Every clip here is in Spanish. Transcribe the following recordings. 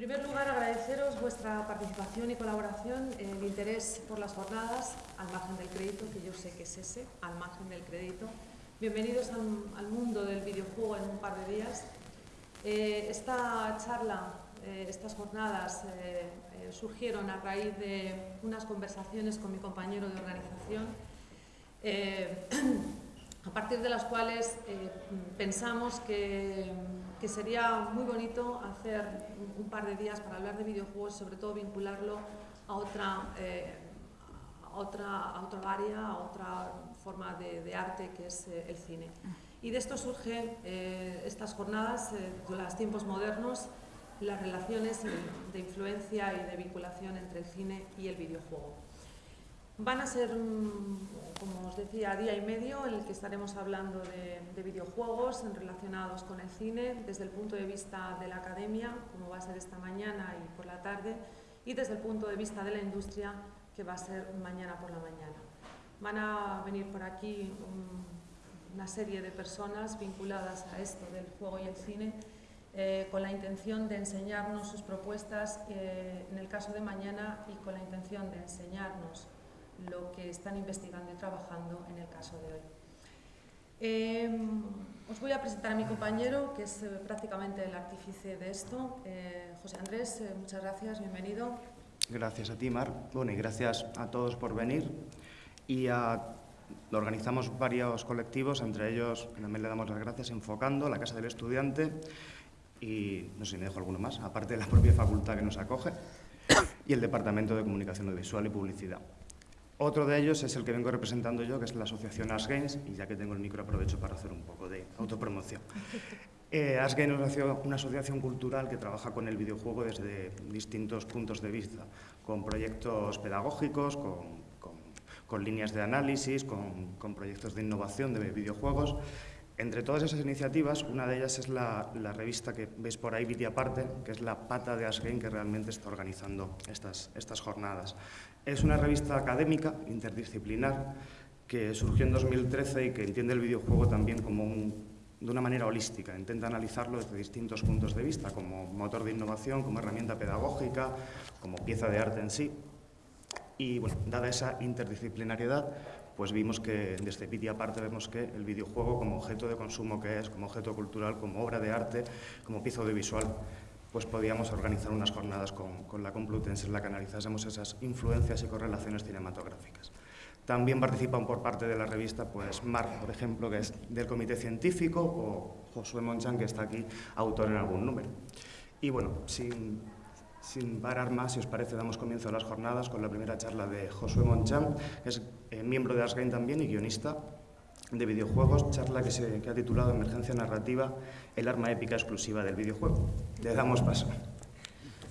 primer lugar, agradeceros vuestra participación y colaboración, el interés por las jornadas, al margen del crédito, que yo sé que es ese, al margen del crédito. Bienvenidos al, mundo del videojuego en un par de días. Eh, esta charla, eh, estas jornadas eh, surgieron a raíz de unas conversaciones con mi compañero de organización, a partir de las cuales pensamos que que sería muy bonito hacer un, par de días para hablar de videojuegos, sobre todo vincularlo a otra, eh, otra, otra área, a otra forma de, arte que es eh, el cine. Y de esto surgen eh, estas jornadas, de los tiempos modernos, las relaciones de influencia y de vinculación entre el cine y el videojuego. Van a ser, como os decía, día y medio en el que estaremos hablando de, videojuegos relacionados con el cine desde el punto de vista de la academia, como va a ser esta mañana y por la tarde, y desde el punto de vista de la industria, que va a ser mañana por la mañana. Van a venir por aquí una serie de personas vinculadas a esto del juego y el cine, eh, con la intención de enseñarnos sus propuestas eh, en el caso de mañana y con la intención de enseñarnos lo que están investigando y trabajando en el caso de hoy. Em, os voy a presentar a mi compañero, que es eh, prácticamente el artífice de esto. Eh, José Andrés, eh, muchas gracias, bienvenido. Gracias a ti, Mar. Bueno, y gracias a todos por venir. Y organizamos varios colectivos, entre ellos también le damos las gracias Enfocando, la Casa del Estudiante y no sé si me dejo alguno más, aparte de la propia facultad que nos acoge y el Departamento de Comunicación Audiovisual y Publicidad. Otro de ellos es el que vengo representando yo, que es la asociación As Games, y ya que tengo el micro aprovecho para hacer un poco de autopromoción. Eh, As Games es una asociación cultural que trabaja con el videojuego desde distintos puntos de vista, con proyectos pedagógicos, con, líneas de análisis, con, con proyectos de innovación de videojuegos entre todas esas iniciativas, una de ellas es la, revista que veis por ahí, Viti Aparte, que es la pata de Asgain que realmente está organizando estas, jornadas. Es una revista académica, interdisciplinar, que surgió en 2013 y que entiende el videojuego también como de una manera holística, intenta analizarlo desde distintos puntos de vista, como motor de innovación, como herramienta pedagógica, como pieza de arte en sí. Y bueno, dada esa interdisciplinariedad, pues vimos que desde Piti aparte vemos que el videojuego como objeto de consumo que es, como objeto cultural, como obra de arte, como pieza audiovisual, pues podíamos organizar unas jornadas con, la Complutense en la que analizásemos esas influencias y correlaciones cinematográficas. También participan por parte de la revista pues Mar, por ejemplo, que es del comité científico, o Josué Monchan, que está aquí, autor en algún número. Y bueno, sin sin parar más, si os parece, damos comienzo a las jornadas con la primera charla de Josué Moncham, que es eh, miembro de Asgain también y guionista de videojuegos, charla que, se, ha titulado Emergencia Narrativa, el arma épica exclusiva del videojuego. Le damos paso.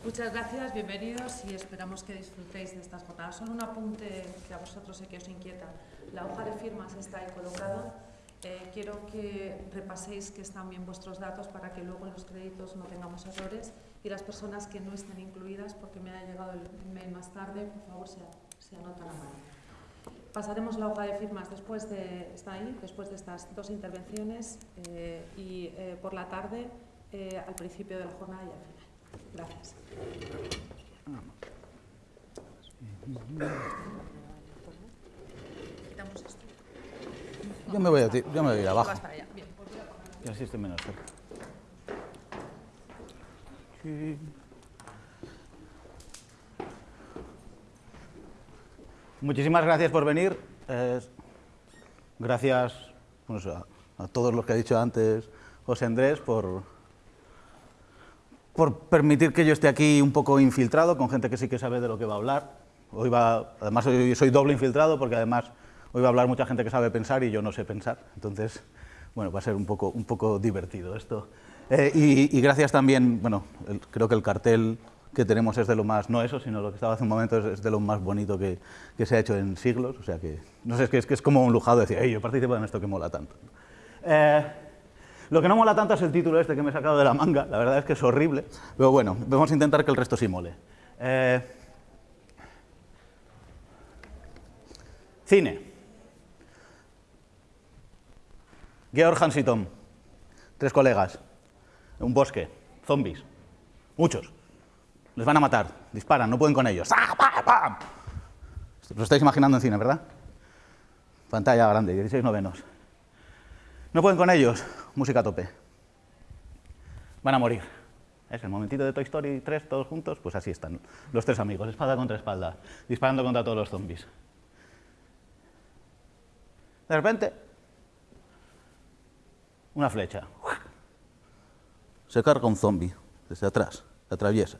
Muchas gracias, bienvenidos y esperamos que disfrutéis de estas jornadas. Solo un apunte que a vosotros sé que os inquieta. La hoja de firmas está ahí colocada. Eh, quiero que repaséis que están bien vuestros datos para que luego en los créditos no tengamos errores y las personas que no estén incluidas, porque me ha llegado el mail más tarde, por favor se, se anotan a mano. Pasaremos la hoja de firmas después de, está ahí, después de estas dos intervenciones eh, y eh, por la tarde al principio de la jornada y al final. Gracias. Yo me voy a, yo me voy a ir abajo. Y así estoy menos cerca. Muchísimas gracias por venir. gracias a, todos los que ha dicho antes José Andrés por, por permitir que yo esté aquí un poco infiltrado con gente que sí que sabe de lo que va a hablar. Hoy va, además hoy soy doble infiltrado porque además hoy va a hablar mucha gente que sabe pensar y yo no sé pensar. Entonces, bueno, va a ser un poco, un poco divertido esto. Eh, y, gracias también, bueno, creo que el cartel que tenemos es de lo más, no eso, sino lo que estaba hace un momento es, de lo más bonito que, que, se ha hecho en siglos, o sea que, no sé, es que es, que es como un lujado decir, yo participo en esto que mola tanto. Eh, lo que no mola tanto es el título este que me he sacado de la manga, la verdad es que es horrible, pero bueno, vamos a intentar que el resto sí mole. Eh, cine. Georg Hansitom, tres colegas un bosque, zombies, muchos, Les van a matar, disparan, no pueden con ellos. ¡Ah, pam, pam! Lo estáis imaginando en cine, ¿verdad? Pantalla grande, 16 novenos. No pueden con ellos, música a tope. Van a morir. Es el momentito de Toy Story 3, todos juntos, pues así están los tres amigos, espada contra espalda, disparando contra todos los zombies. De repente, una flecha. Se carga un zombie desde atrás, se atraviesa.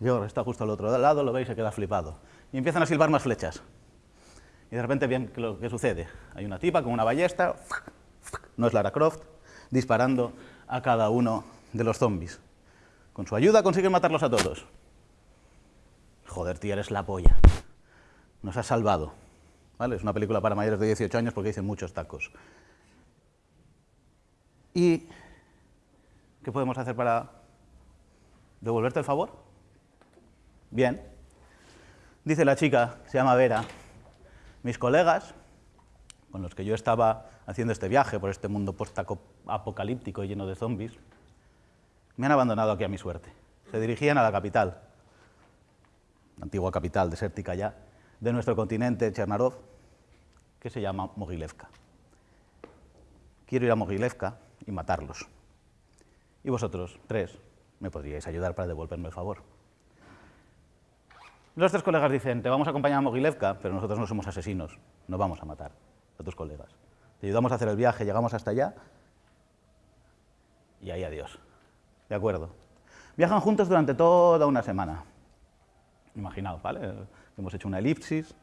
George está justo al otro lado, lo ve y se queda flipado. Y empiezan a silbar más flechas. Y de repente bien lo que sucede. Hay una tipa con una ballesta, no es Lara Croft, disparando a cada uno de los zombies. Con su ayuda consiguen matarlos a todos. Joder, tía, eres la polla. Nos has salvado. ¿Vale? Es una película para mayores de 18 años porque dicen muchos tacos. ¿Y qué podemos hacer para devolverte el favor? Bien. Dice la chica, se llama Vera, mis colegas, con los que yo estaba haciendo este viaje por este mundo post-apocalíptico lleno de zombies, me han abandonado aquí a mi suerte. Se dirigían a la capital, la antigua capital desértica ya, de nuestro continente, Chernarov, que se llama Mogilevka. Quiero ir a Mogilevka y matarlos. Y vosotros, tres, me podríais ayudar para devolverme el favor. Los tres colegas dicen, te vamos a acompañar a Mogilevka, pero nosotros no somos asesinos, no vamos a matar a tus colegas. Te ayudamos a hacer el viaje, llegamos hasta allá y ahí adiós. De acuerdo. Viajan juntos durante toda una semana. Imaginaos, ¿vale? Hemos hecho una elipsis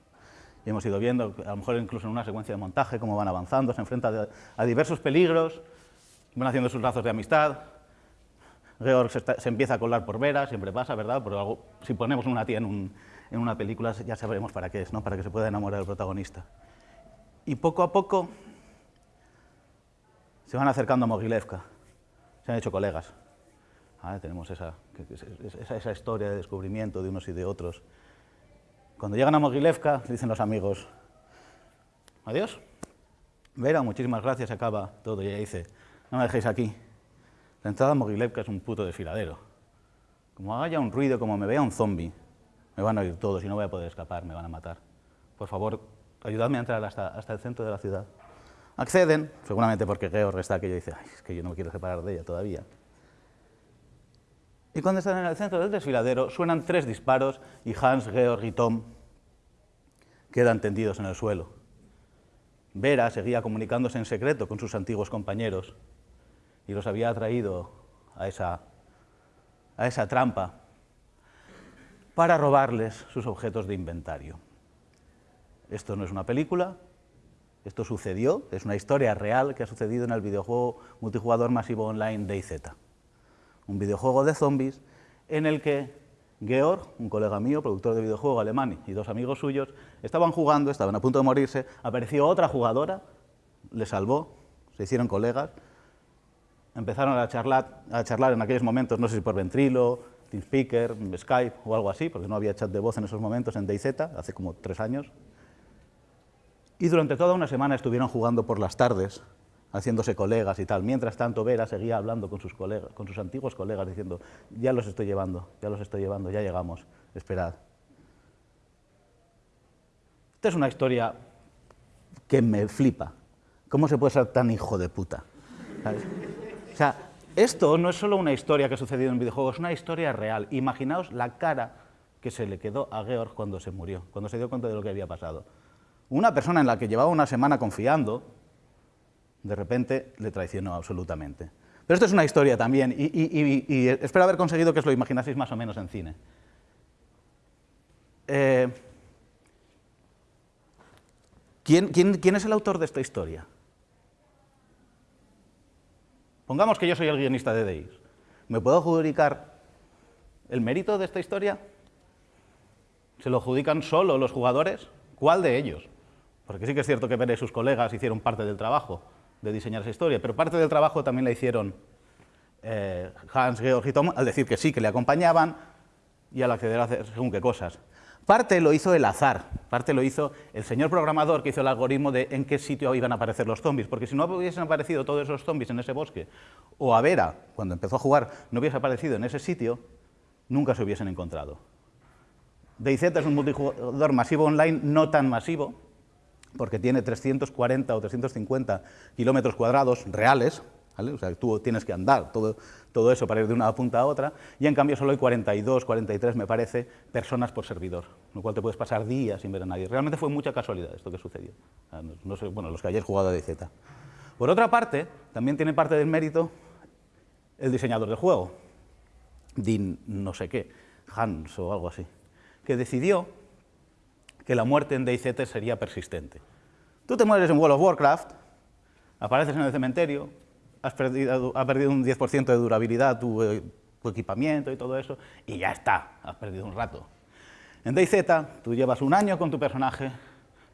y hemos ido viendo, a lo mejor incluso en una secuencia de montaje, cómo van avanzando, se enfrentan a diversos peligros, van haciendo sus lazos de amistad. Georg se, empieza a colar por Vera, siempre pasa, ¿verdad? Pero algo, si ponemos una tía en, en una película ya sabremos para qué es, ¿no? Para que se pueda enamorar el protagonista. Y poco a poco se van acercando a Mogilevka, se han hecho colegas. Ah, tenemos esa, esa, historia de descubrimiento de unos y de otros. Cuando llegan a Mogilevka, dicen los amigos, adiós. Vera, muchísimas gracias, acaba todo. Y ella dice, no me dejéis aquí. La entrada a Mogilevka es un puto desfiladero. Como haya un ruido, como me vea un zombie, me van a oír todos y no voy a poder escapar, me van a matar. Por favor, ayudadme a entrar hasta, el centro de la ciudad. Acceden, seguramente porque Georg está aquello y dice, es que yo no me quiero separar de ella todavía. Y cuando están en el centro del desfiladero, suenan tres disparos y Hans, Georg y Tom quedan tendidos en el suelo. Vera seguía comunicándose en secreto con sus antiguos compañeros y los había atraído a esa, a esa trampa para robarles sus objetos de inventario. Esto no es una película, esto sucedió, es una historia real que ha sucedido en el videojuego multijugador masivo online DayZ un videojuego de zombies en el que Georg, un colega mío, productor de videojuego alemán, y dos amigos suyos, estaban jugando, estaban a punto de morirse, apareció otra jugadora, le salvó, se hicieron colegas, empezaron a charlar, a en aquellos momentos, no sé si por Ventrilo, TeamSpeaker, Skype o algo así, porque no había chat de voz en esos momentos en DayZ, hace como tres años. Y durante toda una semana estuvieron jugando por las tardes, haciéndose colegas y tal. Mientras tanto, Vera seguía hablando con sus, colegas, con sus antiguos colegas, diciendo, ya los estoy llevando, ya los estoy llevando, ya llegamos, esperad. Esta es una historia que me flipa. ¿Cómo se puede ser tan hijo de puta? Sea, esto no es solo una historia que ha sucedido en videojuegos, es una historia real. Imaginaos la cara que se le quedó a Georg cuando se murió, cuando se dio cuenta de lo que había pasado. Una persona en la que llevaba una semana confiando, de repente le traicionó absolutamente. Pero esto es una historia también, y, espero haber conseguido que os lo imaginaseis más o menos en cine. Eh, ¿quién, quién es el autor de esta historia? Pongamos que yo soy el guionista de Deis. ¿Me puedo adjudicar el mérito de esta historia? ¿Se lo adjudican solo los jugadores? ¿Cuál de ellos? Porque sí que es cierto que Pérez y sus colegas hicieron parte del trabajo, de diseñar esa historia, pero parte del trabajo también la hicieron eh, Hans, Georg y Tom al decir que sí, que le acompañaban y al acceder a hacer según qué cosas. Parte lo hizo el azar, parte lo hizo el señor programador que hizo el algoritmo de en qué sitio iban a aparecer los zombies, porque si no hubiesen aparecido todos esos zombies en ese bosque, o a Vera, cuando empezó a jugar, no hubiese aparecido en ese sitio, nunca se hubiesen encontrado. DayZ es un multijugador masivo online, no tan masivo, porque tiene 340 o 350 kilómetros cuadrados reales, o sea, tú tienes que andar todo, todo eso para ir de una punta a otra, y en cambio solo hay 42, 43, me parece, personas por servidor, lo cual te puedes pasar días sin ver a nadie. Realmente fue mucha casualidad esto que sucedió. sé, bueno, los que hayáis jugado a DZ. Por otra parte, también tiene parte del mérito el diseñador del juego, Dean no sé qué, Hans o algo así, que decidió que la muerte en DayZ sería persistente. Tú te mueres en World of Warcraft, apareces en el cementerio, has perdido, ha perdido un 10% de durabilidad eh, tu, equipamiento y todo eso, y ya está, has perdido un rato. En DayZ tú llevas un año con tu personaje,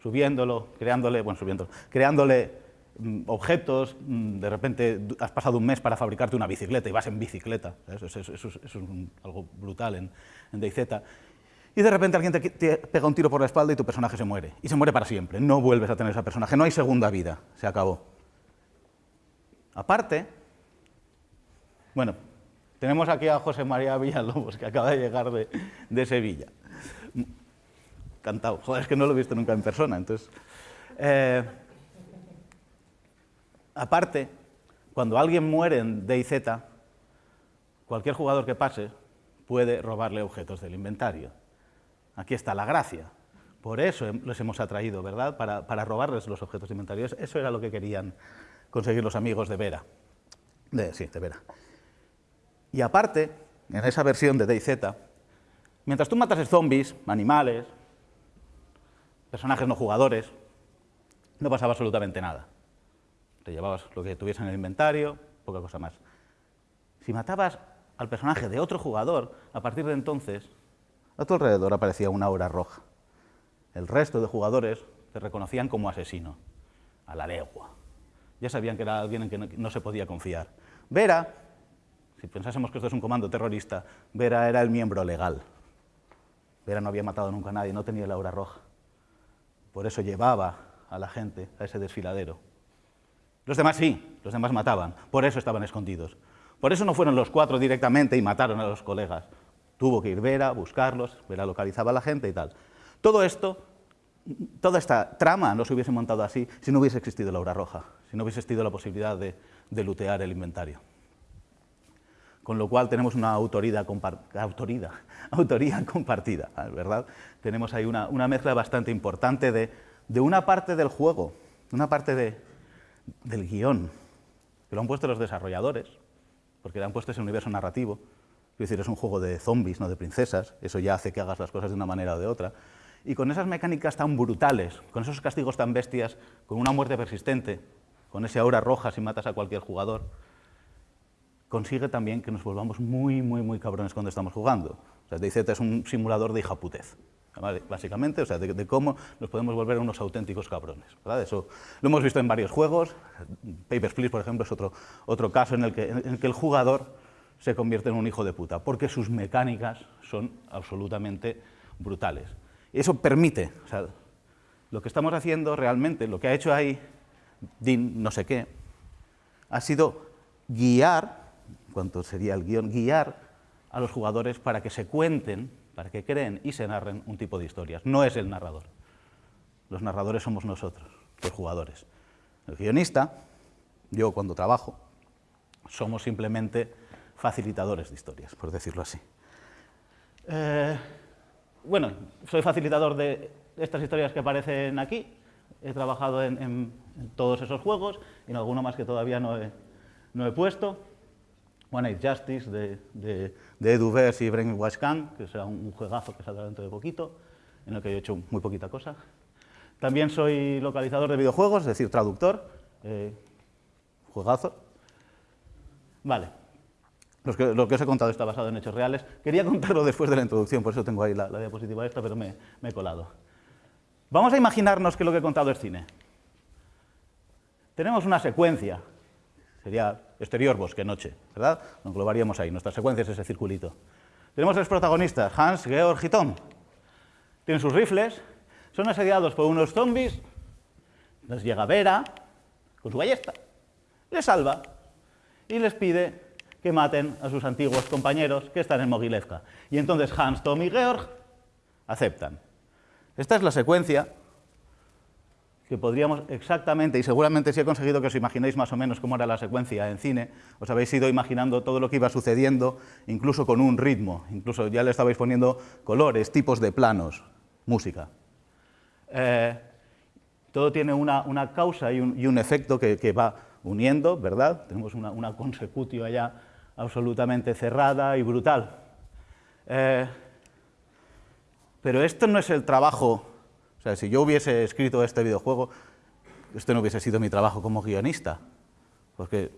subiéndolo, creándole, bueno, subiéndolo, creándole mm, objetos, mm, de repente has pasado un mes para fabricarte una bicicleta y vas en bicicleta, eso, es algo brutal en, en DayZ, y de repente alguien te, pega un tiro por la espalda y tu personaje se muere, y se muere para siempre, no vuelves a tener ese personaje, no hay segunda vida, se acabó. Aparte, bueno, tenemos aquí a José María Villalobos, que acaba de llegar de, Sevilla. Cantado. Joder, es que no lo he visto nunca en persona, entonces... Eh, aparte, cuando alguien muere en DayZ, cualquier jugador que pase puede robarle objetos del inventario. Aquí está la gracia. Por eso los hemos atraído, ¿verdad? Para, para robarles los objetos de inventario. Eso era lo que querían conseguir los amigos de Vera. De, sí, de Vera. Y aparte, en esa versión de DayZ, mientras tú matas zombies, animales, personajes no jugadores, no pasaba absolutamente nada. Te llevabas lo que tuviese en el inventario, poca cosa más. Si matabas al personaje de otro jugador, a partir de entonces, a tu alrededor aparecía una aura roja. El resto de jugadores te reconocían como asesino, a la legua ya sabían que era alguien en que no, se podía confiar. Vera, si pensásemos que esto es un comando terrorista, Vera era el miembro legal. Vera no había matado nunca a nadie, no tenía la aura roja. Por eso llevaba a la gente a ese desfiladero. Los demás sí, los demás mataban, por eso estaban escondidos. Por eso no fueron los cuatro directamente y mataron a los colegas. Tuvo que ir Vera, buscarlos, Vera localizaba a la gente y tal. Todo esto toda esta trama no se hubiese montado así si no hubiese existido la aura roja, si no hubiese existido la posibilidad de, de lutear el inventario. Con lo cual tenemos una autoría, autoría, autoría compartida, ¿verdad? Tenemos ahí una, una mezcla bastante importante de, de, una parte del juego, una parte de, del guion, que lo han puesto los desarrolladores, porque le han puesto ese universo narrativo, es decir, es un juego de zombies, no de princesas, eso ya hace que hagas las cosas de una manera o de otra, y con esas mecánicas tan brutales, con esos castigos tan bestias, con una muerte persistente, con ese aura roja si matas a cualquier jugador, consigue también que nos volvamos muy, muy, muy cabrones cuando estamos jugando. O sea, DayZ es un simulador de hijaputez, básicamente, o sea, de, cómo nos podemos volver unos auténticos cabrones. Eso lo hemos visto en varios juegos, Papers, Please, por ejemplo, es otro, otro caso en el, que, el jugador se convierte en un hijo de puta, porque sus mecánicas son absolutamente brutales. Eso permite, o sea, lo que estamos haciendo realmente, lo que ha hecho ahí Dean no sé qué, ha sido guiar, cuanto sería el guion, guiar a los jugadores para que se cuenten, para que creen y se narren un tipo de historias. No es el narrador. Los narradores somos nosotros, los jugadores. El guionista, yo cuando trabajo, somos simplemente facilitadores de historias, por decirlo así. Eh, bueno, soy facilitador de estas historias que aparecen aquí. He trabajado en, todos esos juegos, y en alguno más que todavía no he, puesto. One Night Justice de, de, de Edu Vers y Brainwash Khan, que será un, juegazo que saldrá dentro de poquito, en el que he hecho muy poquita cosa. También soy localizador de videojuegos, es decir, traductor. Eh, juegazo. Vale, lo que os he contado está basado en hechos reales. Quería contarlo después de la introducción, por eso tengo ahí la, diapositiva esta, pero me, he colado. Vamos a imaginarnos que lo que he contado es cine. Tenemos una secuencia, sería exterior, bosque, noche, ¿verdad? Lo englobaríamos ahí, nuestra secuencia es ese circulito. Tenemos los protagonistas, Hans, Georg y Tom. Tienen sus rifles, son asediados por unos zombies, les llega Vera con su ballesta, les salva y les pide que maten a sus antiguos compañeros que están en Mogilevka. Y entonces Hans, Tom y Georg aceptan. Esta es la secuencia que podríamos exactamente, y seguramente si he conseguido que os imaginéis más o menos cómo era la secuencia en cine, os habéis ido imaginando todo lo que iba sucediendo, incluso con un ritmo, incluso ya le estabais poniendo colores, tipos de planos, música. Eh, todo tiene una, causa y un, efecto que, va uniendo, ¿verdad? Tenemos una, una consecutio allá absolutamente cerrada y brutal. Eh, pero esto no es el trabajo, o sea, si yo hubiese escrito este videojuego, esto no hubiese sido mi trabajo como guionista, porque,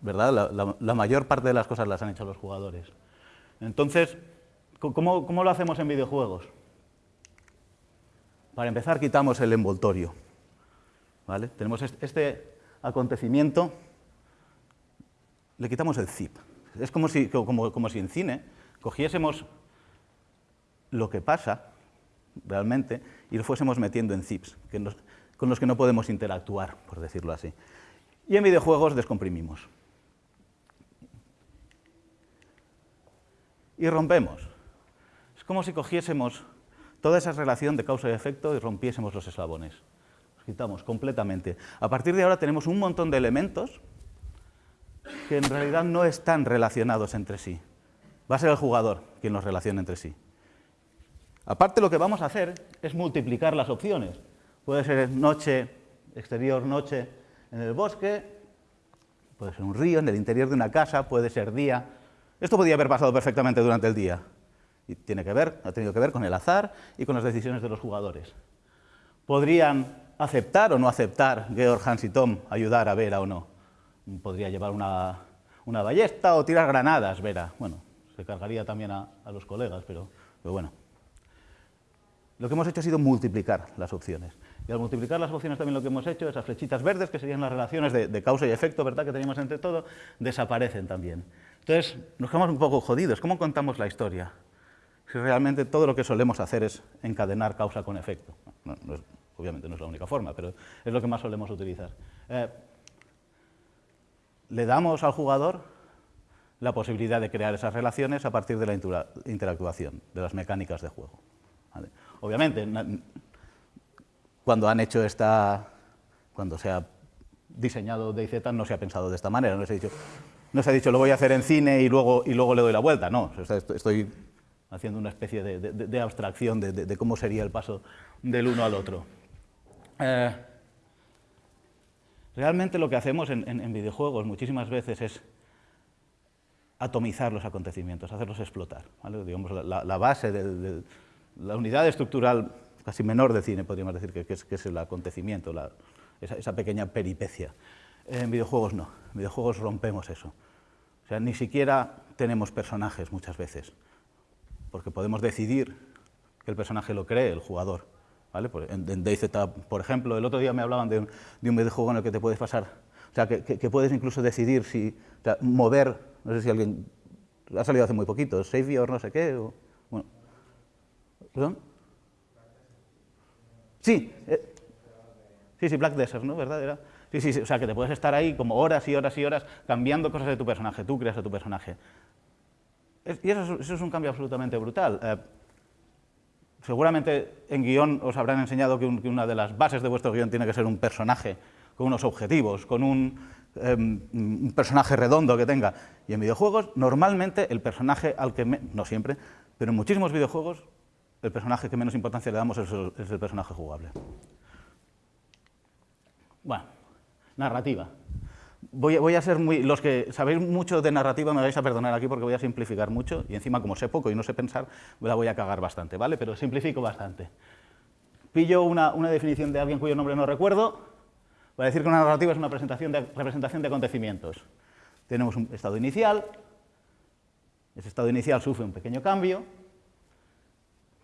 ¿verdad?, la, mayor parte de las cosas las han hecho los jugadores. Entonces, ¿cómo, ¿cómo lo hacemos en videojuegos? Para empezar, quitamos el envoltorio. ¿vale? Tenemos este acontecimiento, le quitamos el zip. Es como si, como, si en cine cogiésemos lo que pasa realmente y lo fuésemos metiendo en zips, con los que no podemos interactuar, por decirlo así. Y en videojuegos descomprimimos. Y rompemos. Es como si cogiésemos toda esa relación de causa y efecto y rompiésemos los eslabones quitamos completamente. A partir de ahora tenemos un montón de elementos que en realidad no están relacionados entre sí. Va a ser el jugador quien los relacione entre sí. Aparte lo que vamos a hacer es multiplicar las opciones. Puede ser noche, exterior, noche en el bosque, puede ser un río, en el interior de una casa, puede ser día. Esto podría haber pasado perfectamente durante el día. Y tiene que ver, ha tenido que ver con el azar y con las decisiones de los jugadores. Podrían aceptar o no aceptar Georg, Hans y Tom ayudar a Vera o no. Podría llevar una, ballesta o tirar granadas, Vera. Bueno, se cargaría también a, los colegas, pero, bueno. Lo que hemos hecho ha sido multiplicar las opciones. Y al multiplicar las opciones también lo que hemos hecho, esas flechitas verdes, que serían las relaciones de, causa y efecto, ¿verdad?, que teníamos entre todo, desaparecen también. Entonces, nos quedamos un poco jodidos. ¿Cómo contamos la historia? Si realmente todo lo que solemos hacer es encadenar causa con efecto. Obviamente no es la única forma, pero es lo que más solemos utilizar. Eh, le damos al jugador la posibilidad de crear esas relaciones a partir de la interactuación, de las mecánicas de juego. Obviamente, cuando han hecho esta, cuando se ha diseñado DayZ no se ha pensado de esta manera, no se ha dicho, no se ha dicho lo voy a hacer en cine y luego, y luego le doy la vuelta, no, estoy haciendo una especie de abstracción de, cómo sería el paso del uno al otro. Eh, realmente lo que hacemos en, videojuegos muchísimas veces es atomizar los acontecimientos, hacerlos explotar. La, base, de, la unidad estructural casi menor de cine, podríamos decir, que, es, el acontecimiento, esa, pequeña peripecia. En videojuegos no, en videojuegos rompemos eso. O sea, ni siquiera tenemos personajes muchas veces, porque podemos decidir que el personaje lo cree el jugador, en, DayZ, por ejemplo, el otro día me hablaban de un, de un videojuego en el que te puedes pasar, o sea, que, puedes incluso decidir si, mover, no sé si alguien, ha salido hace muy poquito, Savior, no sé qué, o, ¿perdón? Sí, eh, sí, sí, Black Desert, ¿no? ¿Verdad? sí, sí, sí, o sea, que te puedes estar ahí como horas y horas y horas cambiando cosas de tu personaje, tú creas a tu personaje. y eso es, es, un cambio absolutamente brutal. Eh, Seguramente en guion os habrán enseñado que, una de las bases de vuestro guion tiene que ser un personaje con unos objetivos, con em, un, personaje redondo que tenga. Y en videojuegos, normalmente el personaje al que, no siempre, pero en muchísimos videojuegos, el personaje que menos importancia le damos es el personaje jugable. Bueno, narrativa. Voy, a ser muy... Los que sabéis mucho de narrativa me vais a perdonar aquí porque voy a simplificar mucho y encima como sé poco y no sé pensar, la voy a cagar bastante, ¿vale? Pero simplifico bastante. Pillo una, definición de alguien cuyo nombre no recuerdo, voy a decir que una narrativa es una presentación de, representación de acontecimientos. Tenemos un estado inicial, ese estado inicial sufre un pequeño cambio,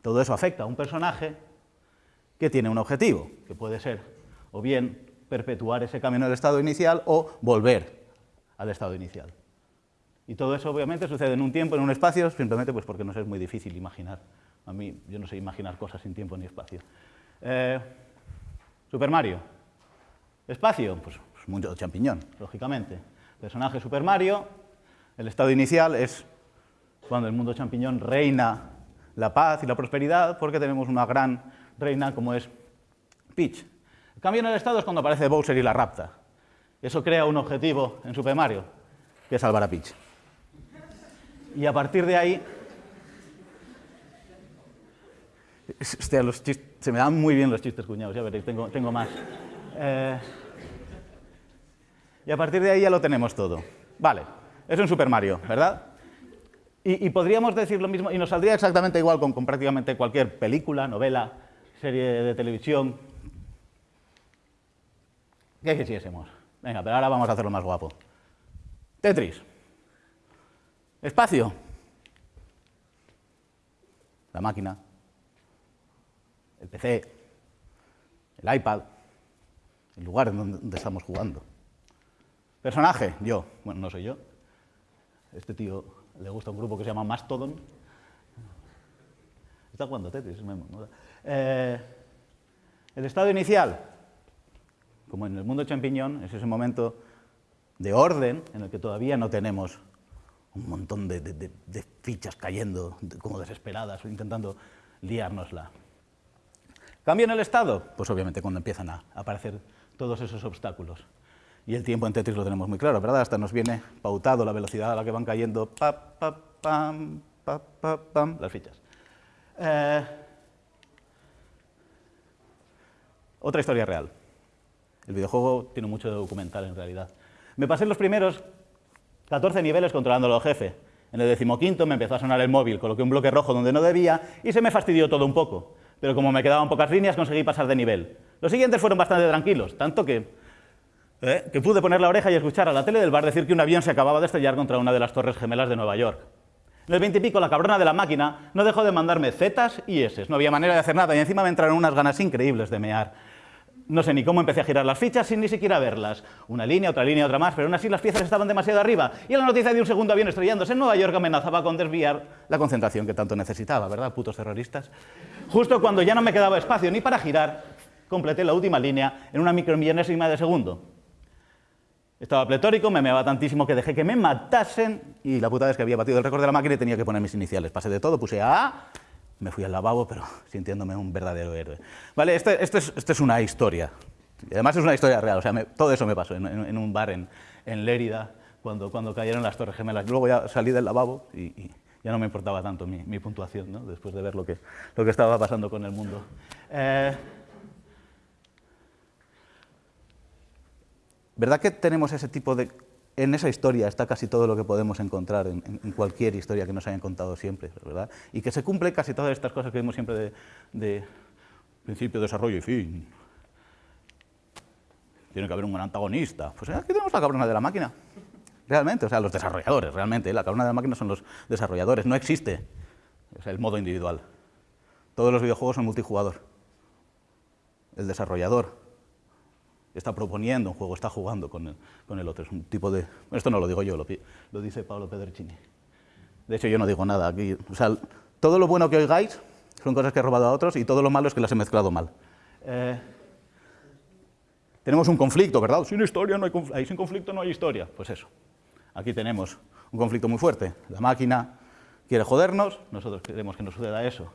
todo eso afecta a un personaje que tiene un objetivo, que puede ser o bien perpetuar ese camino del estado inicial o volver al estado inicial. Y todo eso obviamente sucede en un tiempo, en un espacio, simplemente pues porque nos es muy difícil imaginar. A mí, yo no sé imaginar cosas sin tiempo ni espacio. Eh, Super Mario. Espacio, pues, pues mucho champiñón, lógicamente. Personaje Super Mario, El estado inicial es cuando el mundo champiñón reina la paz y la prosperidad, porque tenemos una gran reina como es Peach. El cambio en el estado es cuando aparece Bowser y la rapta. Eso crea un objetivo en Super Mario, que es salvar a Peach. Y a partir de ahí... Los se me dan muy bien los chistes cuñados, ya veréis, tengo, tengo más. Eh, y a partir de ahí ya lo tenemos todo. Vale, es un Super Mario, ¿verdad? Y, podríamos decir lo mismo, y nos saldría exactamente igual con, prácticamente cualquier película, novela, serie de televisión. ¿Qué quisiésemos? Venga, pero ahora vamos a hacerlo más guapo. Tetris. Espacio. La máquina. El PC. El iPad. El lugar en donde estamos jugando. Personaje, yo. Bueno, no soy yo. Este tío le gusta un grupo que se llama Mastodon. Está jugando Tetris. Eh, el estado inicial, como en el mundo champiñón, es ese momento de orden en el que todavía no tenemos un montón de, fichas cayendo como desesperadas o intentando liárnosla. ¿Cambio en el estado? Pues obviamente cuando empiezan a aparecer todos esos obstáculos. Y el tiempo en Tetris lo tenemos muy claro, ¿verdad? Hasta nos viene pautado la velocidad a la que van cayendo pa, pa, pam, pa, pa, pam, las fichas. Eh, otra historia real. El videojuego tiene mucho de documental en realidad. Me pasé los primeros 14 niveles controlando al jefe. En el decimoquinto me empezó a sonar el móvil, coloqué un bloque rojo donde no debía y se me fastidió todo un poco. Pero como me quedaban pocas líneas, conseguí pasar de nivel. Los siguientes fueron bastante tranquilos, tanto que ¿eh? que pude poner la oreja y escuchar a la tele del bar decir que un avión se acababa de estrellar contra una de las torres gemelas de Nueva York. En el 20 y pico, la cabrona de la máquina no dejó de mandarme zetas y eses. No había manera de hacer nada y encima me entraron unas ganas increíbles de mear. No sé ni cómo empecé a girar las fichas sin ni siquiera verlas. Una línea, otra línea, otra más, pero aún así las piezas estaban demasiado arriba. Y la noticia de un segundo avión estrellándose en Nueva York amenazaba con desviar la concentración que tanto necesitaba, ¿verdad, putos terroristas? Justo cuando ya no me quedaba espacio ni para girar, completé la última línea en una micromillonésima de segundo. Estaba pletórico, me meaba tantísimo que dejé que me matasen y la puta vez que había batido el récord de la máquina y tenía que poner mis iniciales. Pasé de todo, puse A, me fui al lavabo, pero sintiéndome un verdadero héroe. Vale, esto este es, este es, una historia. Y además es una historia real, o sea, todo eso me pasó en, un bar en, en Lérida cuando, cuando, cayeron las Torres Gemelas. Luego ya salí del lavabo y, ya no me importaba tanto mi, mi puntuación, ¿no? después de ver lo que, lo que estaba pasando con el mundo. Eh, ¿Verdad que tenemos ese tipo de... En esa historia está casi todo lo que podemos encontrar en, cualquier historia que nos hayan contado siempre, ¿verdad? Y que se cumple casi todas estas cosas que vemos siempre de, principio, desarrollo y fin. Tiene que haber un antagonista. Pues aquí tenemos la cabrona de la máquina. Realmente, o sea, los desarrolladores, realmente. La cabrona de la máquina son los desarrolladores. No existe el modo individual. Todos los videojuegos son multijugador. El desarrollador está proponiendo un juego, está jugando con el, con el otro. Es un tipo de... Esto no lo digo yo, lo, lo dice Pablo Pedricini. De hecho, yo no digo nada aquí. O sea, todo lo bueno que oigáis son cosas que he robado a otros y todo lo malo es que las he mezclado mal. Eh, tenemos un conflicto, ¿verdad? Sin historia no hay conflicto. Sin conflicto no hay historia. Pues eso. Aquí tenemos un conflicto muy fuerte. La máquina quiere jodernos, nosotros queremos que nos suceda eso.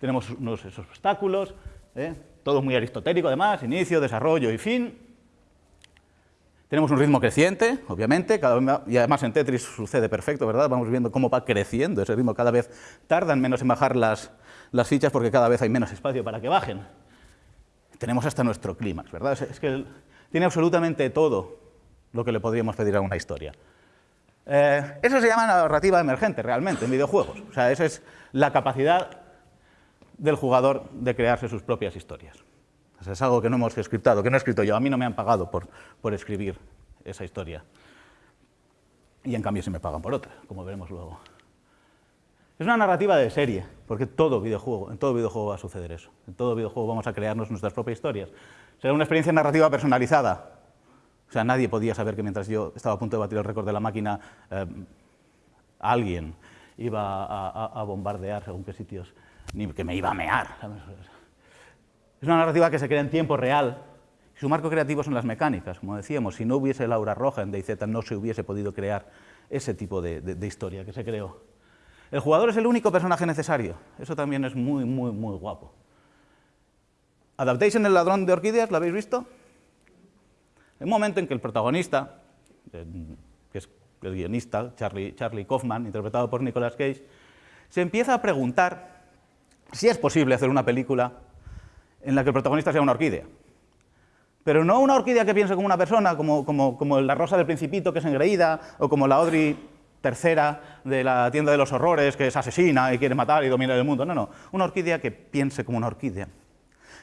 Tenemos unos esos obstáculos, ¿eh? Todo muy aristotélico además, inicio, desarrollo y fin. Tenemos un ritmo creciente, obviamente, y además en Tetris sucede perfecto, ¿verdad? Vamos viendo cómo va creciendo ese ritmo, cada vez tardan menos en bajar las, las fichas porque cada vez hay menos espacio para que bajen. Tenemos hasta nuestro clímax, ¿verdad? Es, que tiene absolutamente todo lo que le podríamos pedir a una historia. Eh, eso se llama narrativa emergente, realmente, en videojuegos. O sea, esa es la capacidad del jugador de crearse sus propias historias. es algo que no hemos escrito, que no he escrito yo. A mí no me han pagado por, por escribir esa historia. Y en cambio se me pagan por otra, como veremos luego. Es una narrativa de serie, porque todo videojuego, en todo videojuego va a suceder eso. En todo videojuego vamos a crearnos nuestras propias historias. Será una experiencia narrativa personalizada. O sea, nadie podía saber que mientras yo estaba a punto de batir el récord de la máquina, eh, alguien iba a, a bombardear según qué sitios ni que me iba a mear. Es una narrativa que se crea en tiempo real. Su marco creativo son las mecánicas, como decíamos, si no hubiese la aura roja en DayZ no se hubiese podido crear ese tipo de, historia que se creó. El jugador es el único personaje necesario. Eso también es muy, muy, muy guapo. Adaptation, el ladrón de orquídeas, ¿lo habéis visto? Un momento en que el protagonista, eh, que es el guionista, Charlie, Charlie Kaufman, interpretado por Nicolas Cage, se empieza a preguntar si es posible hacer una película en la que el protagonista sea una orquídea. Pero no una orquídea que piense como una persona, como, la rosa del principito que es engreída, o como la Audrey tercera de la tienda de los horrores que es asesina y quiere matar y dominar el mundo. No, no, una orquídea que piense como una orquídea,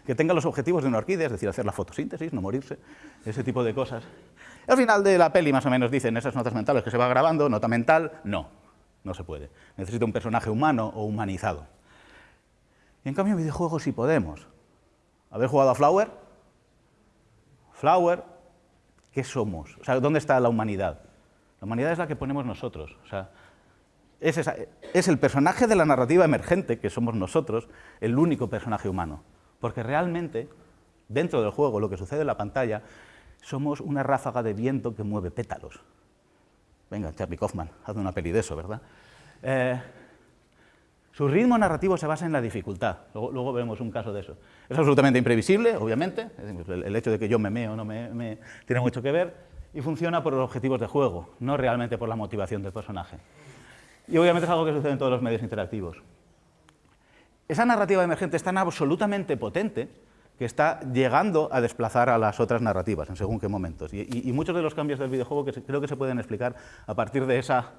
que tenga los objetivos de una orquídea, es decir, hacer la fotosíntesis, no morirse, ese tipo de cosas. al final de la peli más o menos dicen esas notas mentales que se va grabando, nota mental, no, no se puede. Necesita un personaje humano o humanizado. En cambio en videojuegos sí podemos. ¿Habéis jugado a Flower? Flower, ¿qué somos? O sea, ¿dónde está la humanidad? La humanidad es la que ponemos nosotros. O sea, es, es el personaje de la narrativa emergente, que somos nosotros, el único personaje humano. Porque realmente, dentro del juego, lo que sucede en la pantalla, somos una ráfaga de viento que mueve pétalos. Venga, Charlie Kaufman, haz una peli de eso, ¿verdad? Eh, su ritmo narrativo se basa en la dificultad, luego, veremos un caso de eso. Es absolutamente imprevisible, obviamente, el, hecho de que yo me meo no me, tiene mucho que ver, y funciona por los objetivos de juego, no realmente por la motivación del personaje. Y obviamente es algo que sucede en todos los medios interactivos. Esa narrativa emergente es tan absolutamente potente que está llegando a desplazar a las otras narrativas en según qué momentos. Y, muchos de los cambios del videojuego creo que se pueden explicar a partir de esa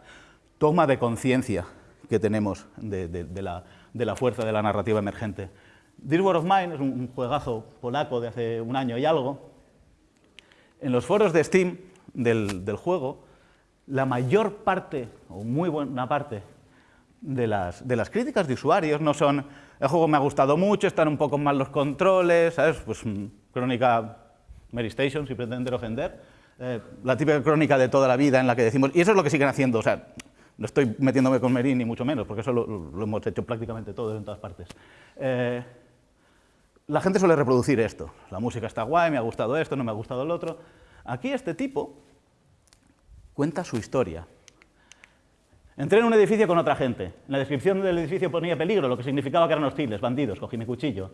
toma de conciencia que tenemos de, la, fuerza de la narrativa emergente. This War of Mine es un, juegazo polaco de hace un año y algo. En los foros de Steam del, juego, la mayor parte, o muy buena parte, de las, de las críticas de usuarios no son el juego me ha gustado mucho, están un poco mal los controles, ¿sabes? Pues mm, crónica Mary Station, sin pretender ofender, eh, la típica crónica de toda la vida en la que decimos, y eso es lo que siguen haciendo, o sea, no estoy metiéndome con Merín ni mucho menos, porque eso lo, hemos hecho prácticamente todos en todas partes. Eh, la gente suele reproducir esto. La música está guay, me ha gustado esto, no me ha gustado el otro. Aquí este tipo cuenta su historia. Entré en un edificio con otra gente. En la descripción del edificio ponía peligro, lo que significaba que eran hostiles, bandidos. Cogí mi cuchillo.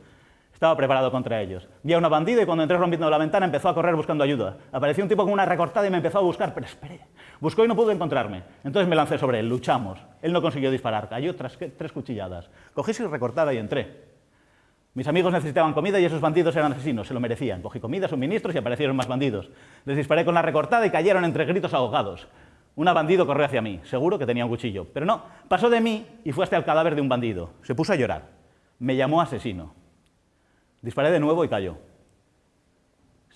Estaba preparado contra ellos. Vi a una bandida y cuando entré rompiendo la ventana empezó a correr buscando ayuda. Apareció un tipo con una recortada y me empezó a buscar, pero esperé. Buscó y no pudo encontrarme. Entonces me lancé sobre él, luchamos. Él no consiguió disparar, cayó tras tres cuchilladas. Cogí su recortada y entré. Mis amigos necesitaban comida y esos bandidos eran asesinos, se lo merecían. Cogí comida, suministros y aparecieron más bandidos. Les disparé con la recortada y cayeron entre gritos ahogados. Un bandido corrió hacia mí, seguro que tenía un cuchillo. Pero no, pasó de mí y fue hasta el cadáver de un bandido. Se puso a llorar. Me llamó asesino. Disparé de nuevo y cayó.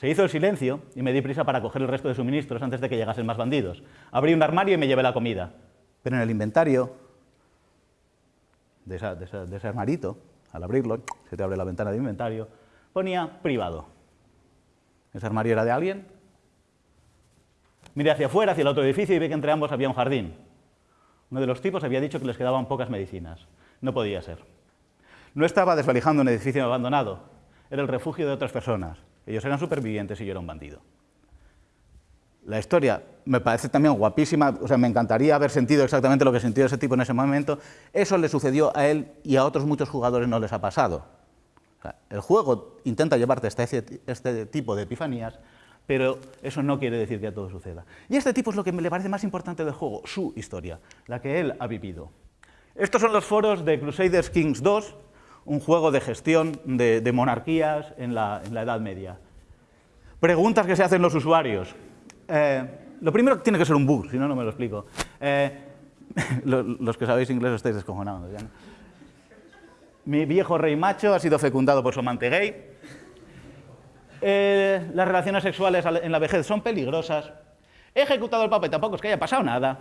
Se hizo el silencio y me di prisa para coger el resto de suministros antes de que llegasen más bandidos. Abrí un armario y me llevé la comida. Pero en el inventario de, ese armarito, al abrirlo, se te abre la ventana de inventario, ponía privado. ¿Ese armario era de alguien? Miré hacia afuera, hacia el otro edificio, y vi que entre ambos había un jardín. Uno de los tipos había dicho que les quedaban pocas medicinas. No podía ser. No estaba desvalijando un edificio abandonado, era el refugio de otras personas. Ellos eran supervivientes y yo era un bandido. La historia me parece también guapísima, o sea, me encantaría haber sentido exactamente lo que sintió ese tipo en ese momento. Eso le sucedió a él y a otros muchos jugadores no les ha pasado. el juego intenta llevarte hasta este, tipo de epifanías, pero eso no quiere decir que todo suceda. Y este tipo es lo que me le parece más importante del juego, su historia, la que él ha vivido. Estos son los foros de Crusaders Kings 2, un juego de gestión de, monarquías en la, Edad Media. Preguntas que se hacen los usuarios. Eh, lo primero tiene que ser un bug, si no, no me lo explico. Eh, los que sabéis inglés estáis descojonados. Mi viejo rey macho ha sido fecundado por su amante gay. Eh, las relaciones sexuales en la vejez son peligrosas. He ejecutado al papa y tampoco es que haya pasado nada.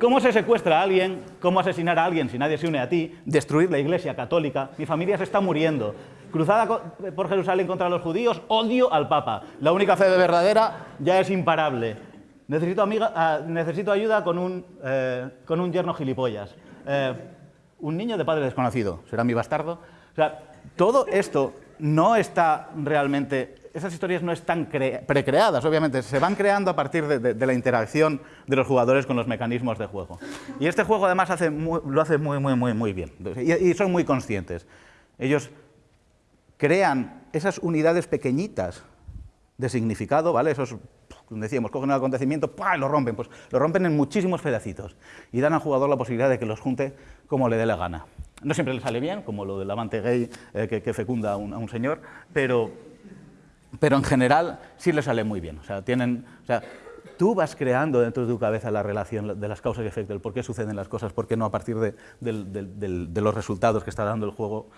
¿Cómo se secuestra a alguien? ¿Cómo asesinar a alguien si nadie se une a ti? Destruir la iglesia católica. Mi familia se está muriendo. Cruzada por Jerusalén contra los judíos, odio al Papa. La única fe de verdadera ya es imparable. Necesito, amiga, ah, necesito ayuda con un, eh, con un yerno gilipollas. Eh, un niño de padre desconocido. ¿Será mi bastardo? O sea, todo esto no está realmente esas historias no están precreadas, obviamente, se van creando a partir de, la interacción de los jugadores con los mecanismos de juego. Y este juego además lo hace muy, muy, muy, bien, y, son muy conscientes. Ellos crean esas unidades pequeñitas de significado, ¿vale? Esos, decíamos, cogen un acontecimiento, ¡pah! lo rompen, pues lo rompen en muchísimos pedacitos y dan al jugador la posibilidad de que los junte como le dé la gana. No siempre le sale bien, como lo del amante gay eh, que, fecunda a un, señor, pero, pero en general sí le sale muy bien. O sea, tienen, o sea, tú vas creando dentro de tu cabeza la relación de las causas y efectos, el por qué suceden las cosas, por qué no a partir de, de los resultados que está dando el juego,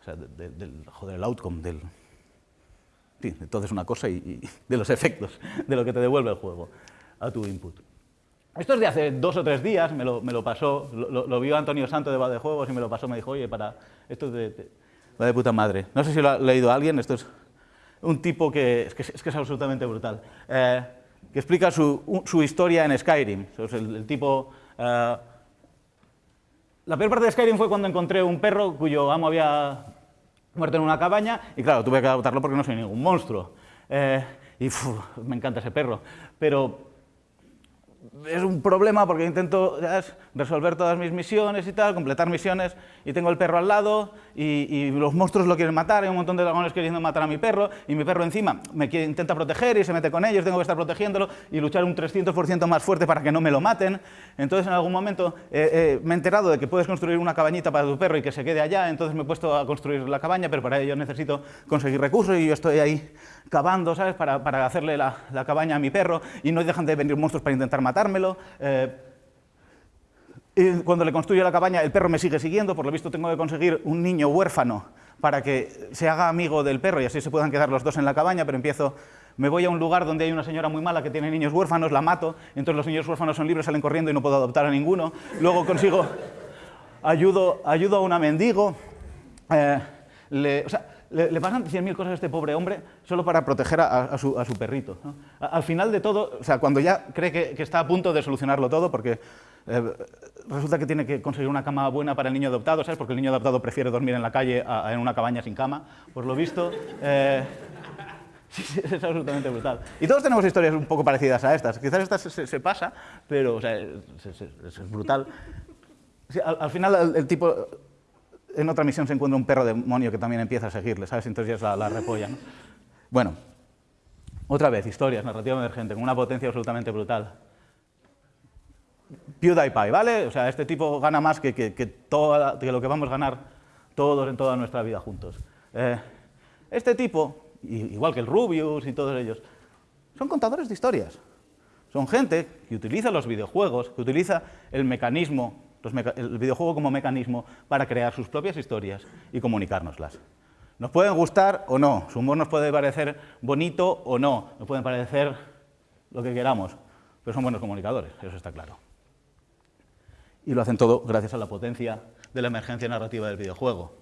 o sea, del, joder, el outcome, del, sí, entonces una cosa y, de los efectos, de lo que te devuelve el juego a tu input. Esto es de hace dos o tres días, me lo, me lo pasó, lo, vio Antonio Santo de de Juegos y me lo pasó, me dijo, oye, para, esto es de, de, puta madre. No sé si lo ha leído alguien, esto es un tipo que es, que, es, absolutamente brutal, eh, que explica su, su, historia en Skyrim. El, tipo... Eh, la peor parte de Skyrim fue cuando encontré un perro cuyo amo había muerto en una cabaña y claro, tuve que adoptarlo porque no soy ningún monstruo. Eh, y me encanta ese perro. Pero es un problema porque intento resolver todas mis misiones y tal, completar misiones, y tengo el perro al lado, y, los monstruos lo quieren matar, hay un montón de dragones queriendo matar a mi perro, y mi perro encima me intenta proteger y se mete con ellos, tengo que estar protegiéndolo y luchar un 300% más fuerte para que no me lo maten. Entonces en algún momento eh, eh, me he enterado de que puedes construir una cabañita para tu perro y que se quede allá, entonces me he puesto a construir la cabaña, pero para ello necesito conseguir recursos y yo estoy ahí cavando, ¿sabes?, para, para hacerle la, la, cabaña a mi perro y no dejan de venir monstruos para intentar matármelo. Eh, y cuando le construyo la cabaña, el perro me sigue siguiendo, por lo visto tengo que conseguir un niño huérfano para que se haga amigo del perro y así se puedan quedar los dos en la cabaña, pero empiezo, me voy a un lugar donde hay una señora muy mala que tiene niños huérfanos, la mato, entonces los niños huérfanos son libres, salen corriendo y no puedo adoptar a ninguno. Luego consigo, ayudo, ayudo a una mendigo, eh, le, o sea, le, pasan 100.000 cosas a este pobre hombre solo para proteger a, su, perrito. al final de todo, o sea, cuando ya cree que, está a punto de solucionarlo todo, porque eh, resulta que tiene que conseguir una cama buena para el niño adoptado, ¿sabes? Porque el niño adoptado prefiere dormir en la calle en una cabaña sin cama, por lo visto. Eh, es absolutamente brutal. Y todos tenemos historias un poco parecidas a estas. Quizás esta se, pasa, pero o sea, es, brutal. al, final el tipo en otra misión se encuentra un perro demonio que también empieza a seguirle, ¿sabes? Entonces ya es la, repolla, ¿no? Bueno, otra vez, historias, narrativa emergente, con una potencia absolutamente brutal. PewDiePie, ¿vale? O sea, este tipo gana más que, que, que, lo que vamos a ganar todos en toda nuestra vida juntos. Eh, este tipo, igual que el Rubius y todos ellos, son contadores de historias. Son gente que utiliza los videojuegos, que utiliza el mecanismo el videojuego como mecanismo para crear sus propias historias y comunicárnoslas. Nos pueden gustar o no, su humor nos puede parecer bonito o no, nos pueden parecer lo que queramos, pero son buenos comunicadores, eso está claro. Y lo hacen todo gracias a la potencia de la emergencia narrativa del videojuego.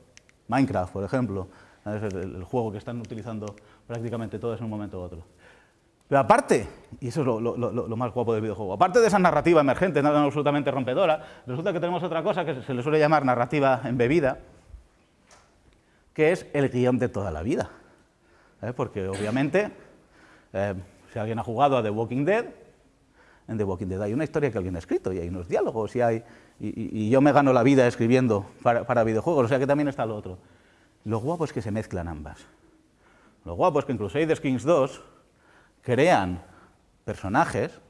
Minecraft, por ejemplo, es el, juego que están utilizando prácticamente todos en un momento u otro. Pero aparte, y eso es lo, más guapo del videojuego, aparte de esa narrativa emergente, nada absolutamente rompedora, resulta que tenemos otra cosa que se le suele llamar narrativa embebida, que es el guion de toda la vida. ¿Eh? Porque obviamente, eh, si alguien ha jugado a The Walking Dead, en The Walking Dead hay una historia que alguien ha escrito y hay unos diálogos y, hay, y, yo me gano la vida escribiendo para, videojuegos, o sea que también está lo otro. Lo guapo es que se mezclan ambas. Lo guapo es que en Crusader Kings 2 crean personajes,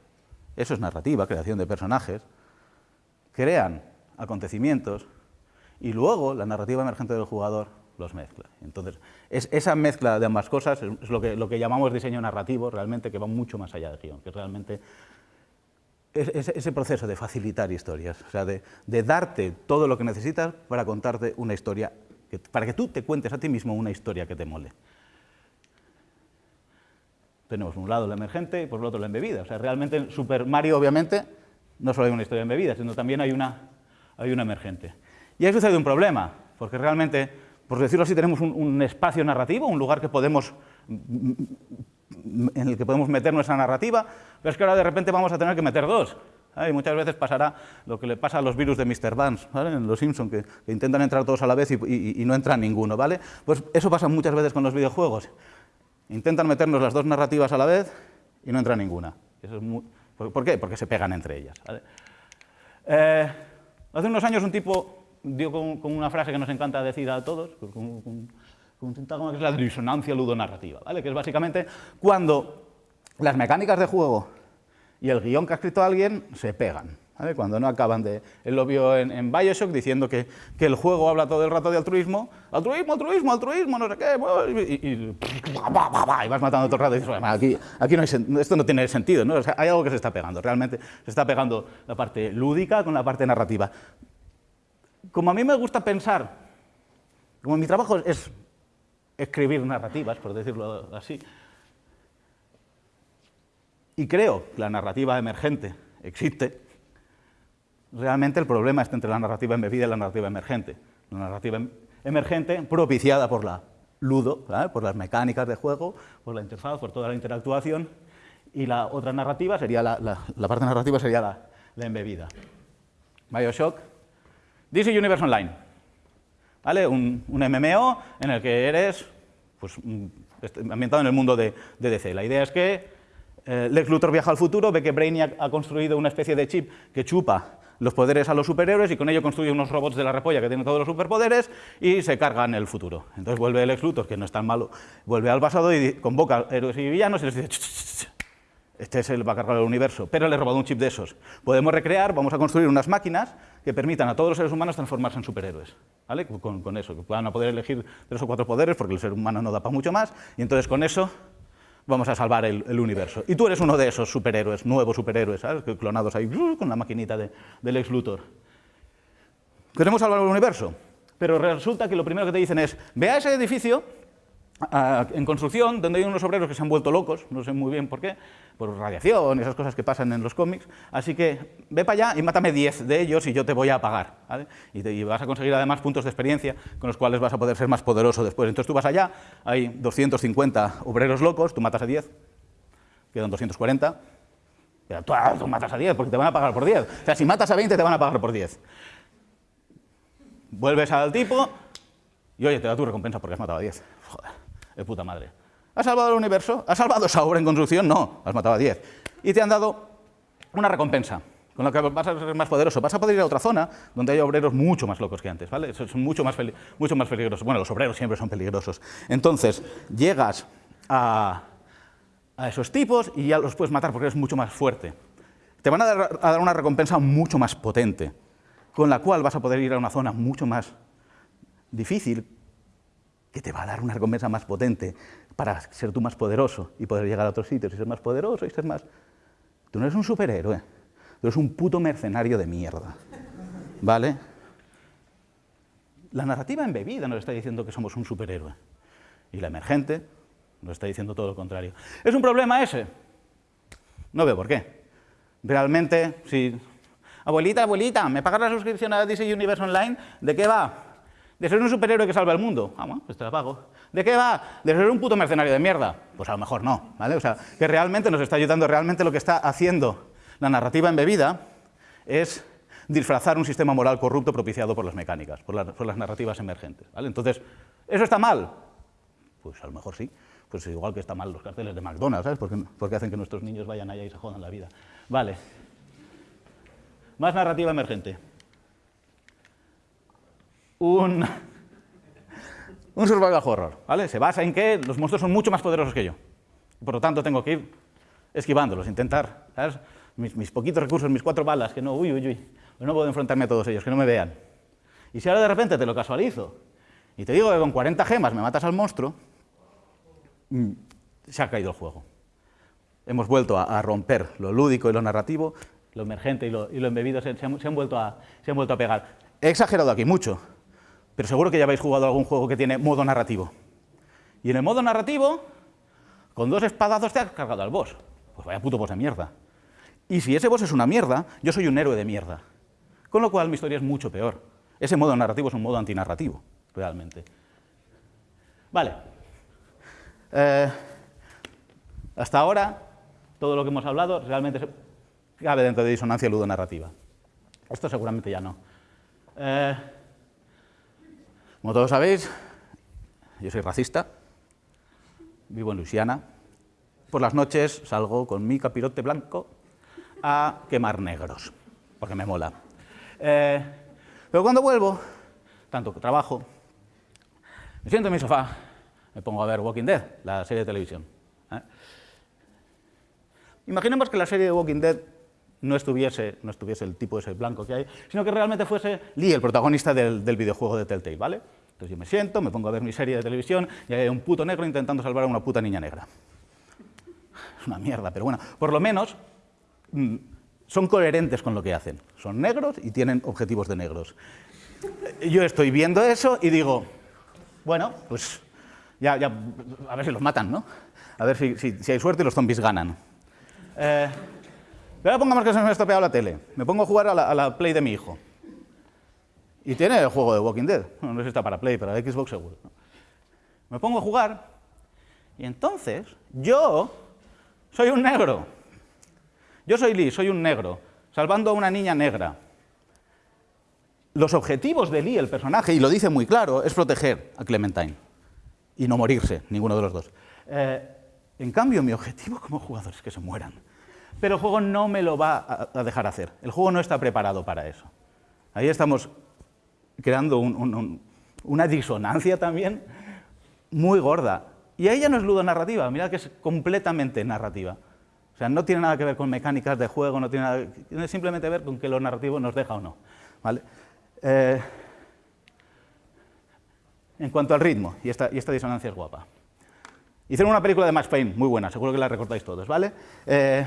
eso es narrativa, creación de personajes, crean acontecimientos y luego la narrativa emergente del jugador los mezcla. Entonces, es, esa mezcla de ambas cosas es lo que, lo que llamamos diseño narrativo, realmente que va mucho más allá del guion, que realmente es, ese proceso de facilitar historias, o sea, de, darte todo lo que necesitas para contarte una historia, para que tú te cuentes a ti mismo una historia que te mole tenemos un lado la emergente y por el otro la embebida. O sea, realmente en Super Mario, obviamente, no solo hay una historia embebida, sino también hay una, hay una emergente. Y ahí sucede un problema, porque realmente, por decirlo así, tenemos un, espacio narrativo, un lugar que podemos, en el que podemos meter nuestra narrativa, pero es que ahora de repente vamos a tener que meter dos. Y muchas veces pasará lo que le pasa a los virus de Mr. Vance, ¿vale? en Los Simpsons, que, intentan entrar todos a la vez y, y, no entra ninguno. ¿vale? Pues eso pasa muchas veces con los videojuegos. Intentan meternos las dos narrativas a la vez y no entra ninguna. ¿Por qué? Porque se pegan entre ellas. Eh, hace unos años un tipo dio con, una frase que nos encanta decir a todos, con, con, un sintágma que es la disonancia ludonarrativa, ¿vale? que es básicamente cuando las mecánicas de juego y el guion que ha escrito alguien se pegan. Cuando no acaban de... Él lo vio en, Bioshock diciendo que, que, el juego habla todo el rato de altruismo, altruismo, altruismo, altruismo, no sé qué, y, y, vas matando todo el rato aquí, esto no tiene sentido, ¿no? hay algo que se está pegando, realmente se está pegando la parte lúdica con la parte narrativa. Como a mí me gusta pensar, como mi trabajo es escribir narrativas, por decirlo así, y creo que la narrativa emergente existe, realmente el problema está entre la narrativa embebida y la narrativa emergente. La narrativa em-, emergente propiciada por la ludo, por las mecánicas de juego, por la interfaz, por toda la interactuación, y la otra narrativa sería la, parte narrativa sería la, la, embebida. Bioshock, DC Universe Online, ¿vale? Un, MMO en el que eres pues, ambientado en el mundo de, de DC. La idea es que eh, Lex Luthor viaja al futuro, ve que Brainiac ha construido una especie de chip que chupa los poderes a los superhéroes y con ello construye unos robots de la repolla que tienen todos los superpoderes y se cargan el futuro. Entonces vuelve el ex Luthor, que no es tan malo, vuelve al pasado y convoca héroes y villanos y les dice este es el va a cargar el universo, pero le he robado un chip de esos. Podemos recrear, vamos a construir unas máquinas que permitan a todos los seres humanos transformarse en superhéroes. Con, con eso, que puedan poder elegir tres o cuatro poderes, porque el ser humano no da para mucho más, y entonces con eso vamos a salvar el, universo. Y tú eres uno de esos superhéroes, nuevos superhéroes, ¿sabes? clonados ahí con la maquinita de, del ex Luthor. Queremos salvar el universo, pero resulta que lo primero que te dicen es, ve a ese edificio en construcción, donde hay unos obreros que se han vuelto locos, no sé muy bien por qué, por radiación esas cosas que pasan en los cómics, así que ve para allá y mátame 10 de ellos y yo te voy a pagar, y, y, vas a conseguir además puntos de experiencia con los cuales vas a poder ser más poderoso después. Entonces tú vas allá, hay 250 obreros locos, tú matas a 10, quedan 240, pero tú, ah, tú matas a 10 porque te van a pagar por 10. O sea, si matas a 20 te van a pagar por 10. Vuelves al tipo y oye, te da tu recompensa porque has matado a 10. De puta madre. ¿Has salvado el universo? ¿Has salvado esa obra en construcción? No, has matado a 10. Y te han dado una recompensa, con la que vas a ser más poderoso. Vas a poder ir a otra zona donde hay obreros mucho más locos que antes, ¿vale? Son mucho más, mucho más peligrosos. Bueno, los obreros siempre son peligrosos. Entonces, llegas a, a esos tipos y ya los puedes matar porque eres mucho más fuerte. Te van a dar, a dar una recompensa mucho más potente, con la cual vas a poder ir a una zona mucho más difícil, que te va a dar una recompensa más potente para ser tú más poderoso y poder llegar a otros sitios y ser más poderoso y ser más... Tú no eres un superhéroe, tú eres un puto mercenario de mierda, ¿vale? La narrativa embebida nos está diciendo que somos un superhéroe y la emergente nos está diciendo todo lo contrario. ¿Es un problema ese? No veo por qué. Realmente, si... Abuelita, abuelita, ¿me pagas la suscripción a DC Universe Online? ¿De qué va? ¿De ser un superhéroe que salva el mundo? Ah, bueno, pues te la pago. ¿De qué va? ¿De ser un puto mercenario de mierda? Pues a lo mejor no, ¿vale? O sea, que realmente nos está ayudando, realmente lo que está haciendo la narrativa embebida es disfrazar un sistema moral corrupto propiciado por las mecánicas, por, las narrativas emergentes, ¿vale? Entonces, ¿eso está mal? Pues a lo mejor sí. Pues igual que está mal los carteles de McDonald's, ¿sabes? Porque, porque hacen que nuestros niños vayan allá y se jodan la vida. Vale. Más narrativa emergente un, un survival horror, ¿vale? Se basa en que los monstruos son mucho más poderosos que yo. Por lo tanto, tengo que ir esquivándolos, intentar, ¿sabes? Mis, poquitos recursos, mis cuatro balas, que no, uy, uy, uy, no puedo enfrentarme a todos ellos, que no me vean. Y si ahora de repente te lo casualizo y te digo que con 40 gemas me matas al monstruo, mm, se ha caído el juego. Hemos vuelto a, romper lo lúdico y lo narrativo, lo emergente y lo, embebido se, han, vuelto a, se han vuelto a pegar. He exagerado aquí mucho, pero seguro que ya habéis jugado algún juego que tiene modo narrativo. Y en el modo narrativo, con dos espadazos te has cargado al boss. Pues vaya puto boss de mierda. Y si ese boss es una mierda, yo soy un héroe de mierda. Con lo cual mi historia es mucho peor. Ese modo narrativo es un modo antinarrativo, realmente. Vale. Eh, hasta ahora, todo lo que hemos hablado realmente cabe dentro de disonancia ludonarrativa. Esto seguramente ya no. Eh, como todos sabéis, yo soy racista vivo en Luisiana. Por las noches salgo con mi capirote blanco a quemar negros, porque me mola. Eh, pero cuando vuelvo, tanto que trabajo, me siento en mi sofá, me pongo a ver Walking Dead, la serie de televisión. ¿eh? Imaginemos que la serie de Walking Dead no estuviese, no estuviese el tipo ese blanco que hay, sino que realmente fuese Lee, el protagonista del, del videojuego de Telltale, ¿vale? Entonces yo me siento, me pongo a ver mi serie de televisión y hay un puto negro intentando salvar a una puta niña negra. Es una mierda, pero bueno, por lo menos mm, son coherentes con lo que hacen. Son negros y tienen objetivos de negros. Yo estoy viendo eso y digo, bueno, pues ya, a ver si los matan, ¿no? A ver si, si, si hay suerte y los zombies ganan. Eh, pero ahora pongamos que se me ha estropeado la tele. Me pongo a jugar a la, a la Play de mi hijo. Y tiene el juego de Walking Dead. No sé si está para Play, para Xbox seguro. Me pongo a jugar y entonces yo soy un negro. Yo soy Lee, soy un negro, salvando a una niña negra. Los objetivos de Lee, el personaje, y lo dice muy claro, es proteger a Clementine y no morirse, ninguno de los dos. Eh, en cambio, mi objetivo como jugador es que se mueran. Pero el juego no me lo va a, dejar hacer. El juego no está preparado para eso. Ahí estamos creando un, un, un, una disonancia también muy gorda. Y ahí ya no es ludonarrativa, mirad que es completamente narrativa. O sea, no tiene nada que ver con mecánicas de juego, no tiene, nada, simplemente que ver con que lo narrativo nos deja o no. ¿vale? Eh, en cuanto al ritmo, y esta, y esta, disonancia es guapa. Hicieron una película de Max Payne, muy buena, seguro que la recordáis todos, ¿vale? Eh,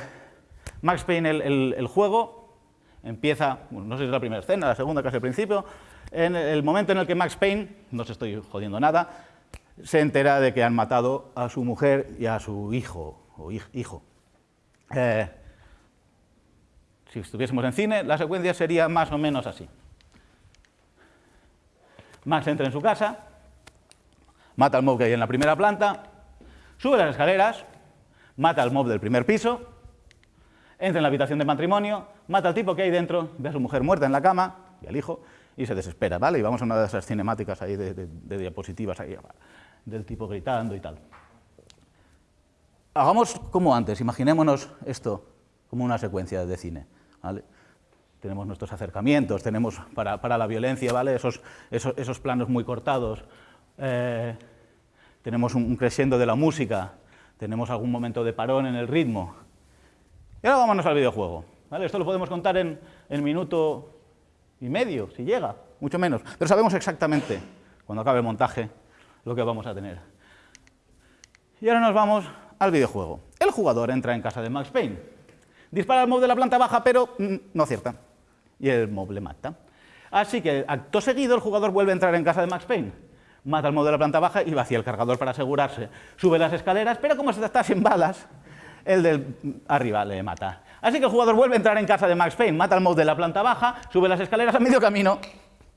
Max Payne, el, juego, empieza, bueno, no sé si es la primera escena, la segunda, casi al principio, en el momento en el que Max Payne, no se estoy jodiendo nada, se entera de que han matado a su mujer y a su hijo, o hijo. Eh, si estuviésemos en cine, la secuencia sería más o menos así. Max entra en su casa, mata al mob que hay en la primera planta, sube las escaleras, mata al mob del primer piso, entra en la habitación de matrimonio, mata al tipo que hay dentro, ve a su mujer muerta en la cama y al hijo y se desespera, ¿vale? Y vamos a una de esas cinemáticas ahí de, diapositivas ahí, del tipo gritando y tal. Hagamos como antes, imaginémonos esto como una secuencia de cine, ¿vale? Tenemos nuestros acercamientos, tenemos para, para la violencia, ¿vale? Esos, esos, esos planos muy cortados, eh, tenemos un, un crescendo de la música, tenemos algún momento de parón en el ritmo. Y ahora vámonos al videojuego, ¿vale? Esto lo podemos contar en, minuto y medio, si llega, mucho menos. Pero sabemos exactamente, cuando acabe el montaje, lo que vamos a tener. Y ahora nos vamos al videojuego. El jugador entra en casa de Max Payne, dispara al mob de la planta baja, pero mm, no acierta, y el mob le mata. Así que, acto seguido, el jugador vuelve a entrar en casa de Max Payne, mata al mob de la planta baja y vacía el cargador para asegurarse. Sube las escaleras, pero como se está sin balas, el del arriba le mata. Así que el jugador vuelve a entrar en casa de Max Payne, mata al mob de la planta baja, sube las escaleras a medio camino,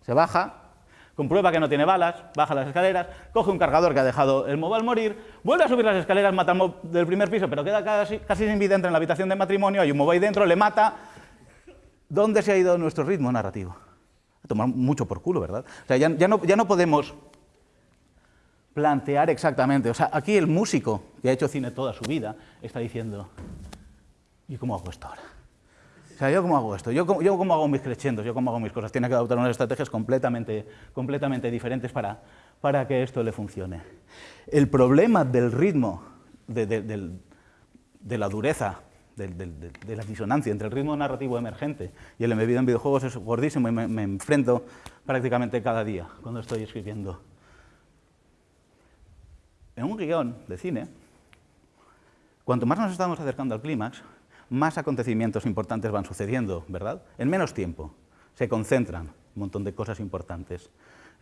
se baja, comprueba que no tiene balas, baja las escaleras, coge un cargador que ha dejado el mob al morir, vuelve a subir las escaleras, mata al mob del primer piso, pero queda casi, casi sin vida, entra en la habitación de matrimonio, hay un mob ahí dentro, le mata. ¿Dónde se ha ido nuestro ritmo narrativo? Tomar mucho por culo, ¿verdad? O sea, ya, no, ya no podemos plantear exactamente. O sea, aquí el músico que ha hecho cine toda su vida está diciendo, ¿y cómo hago esto ahora? O sea, ¿yo cómo hago esto? ¿Yo cómo, yo cómo hago mis crescendos? ¿Yo cómo hago mis cosas? Tiene que adoptar unas estrategias completamente, completamente diferentes para, para que esto le funcione. El problema del ritmo, de, de, de, de la dureza, de, la disonancia entre el ritmo narrativo emergente y el embebido en videojuegos es gordísimo y me, me enfrento prácticamente cada día cuando estoy escribiendo. En un guion de cine, cuanto más nos estamos acercando al clímax, más acontecimientos importantes van sucediendo, ¿verdad? En menos tiempo. Se concentran un montón de cosas importantes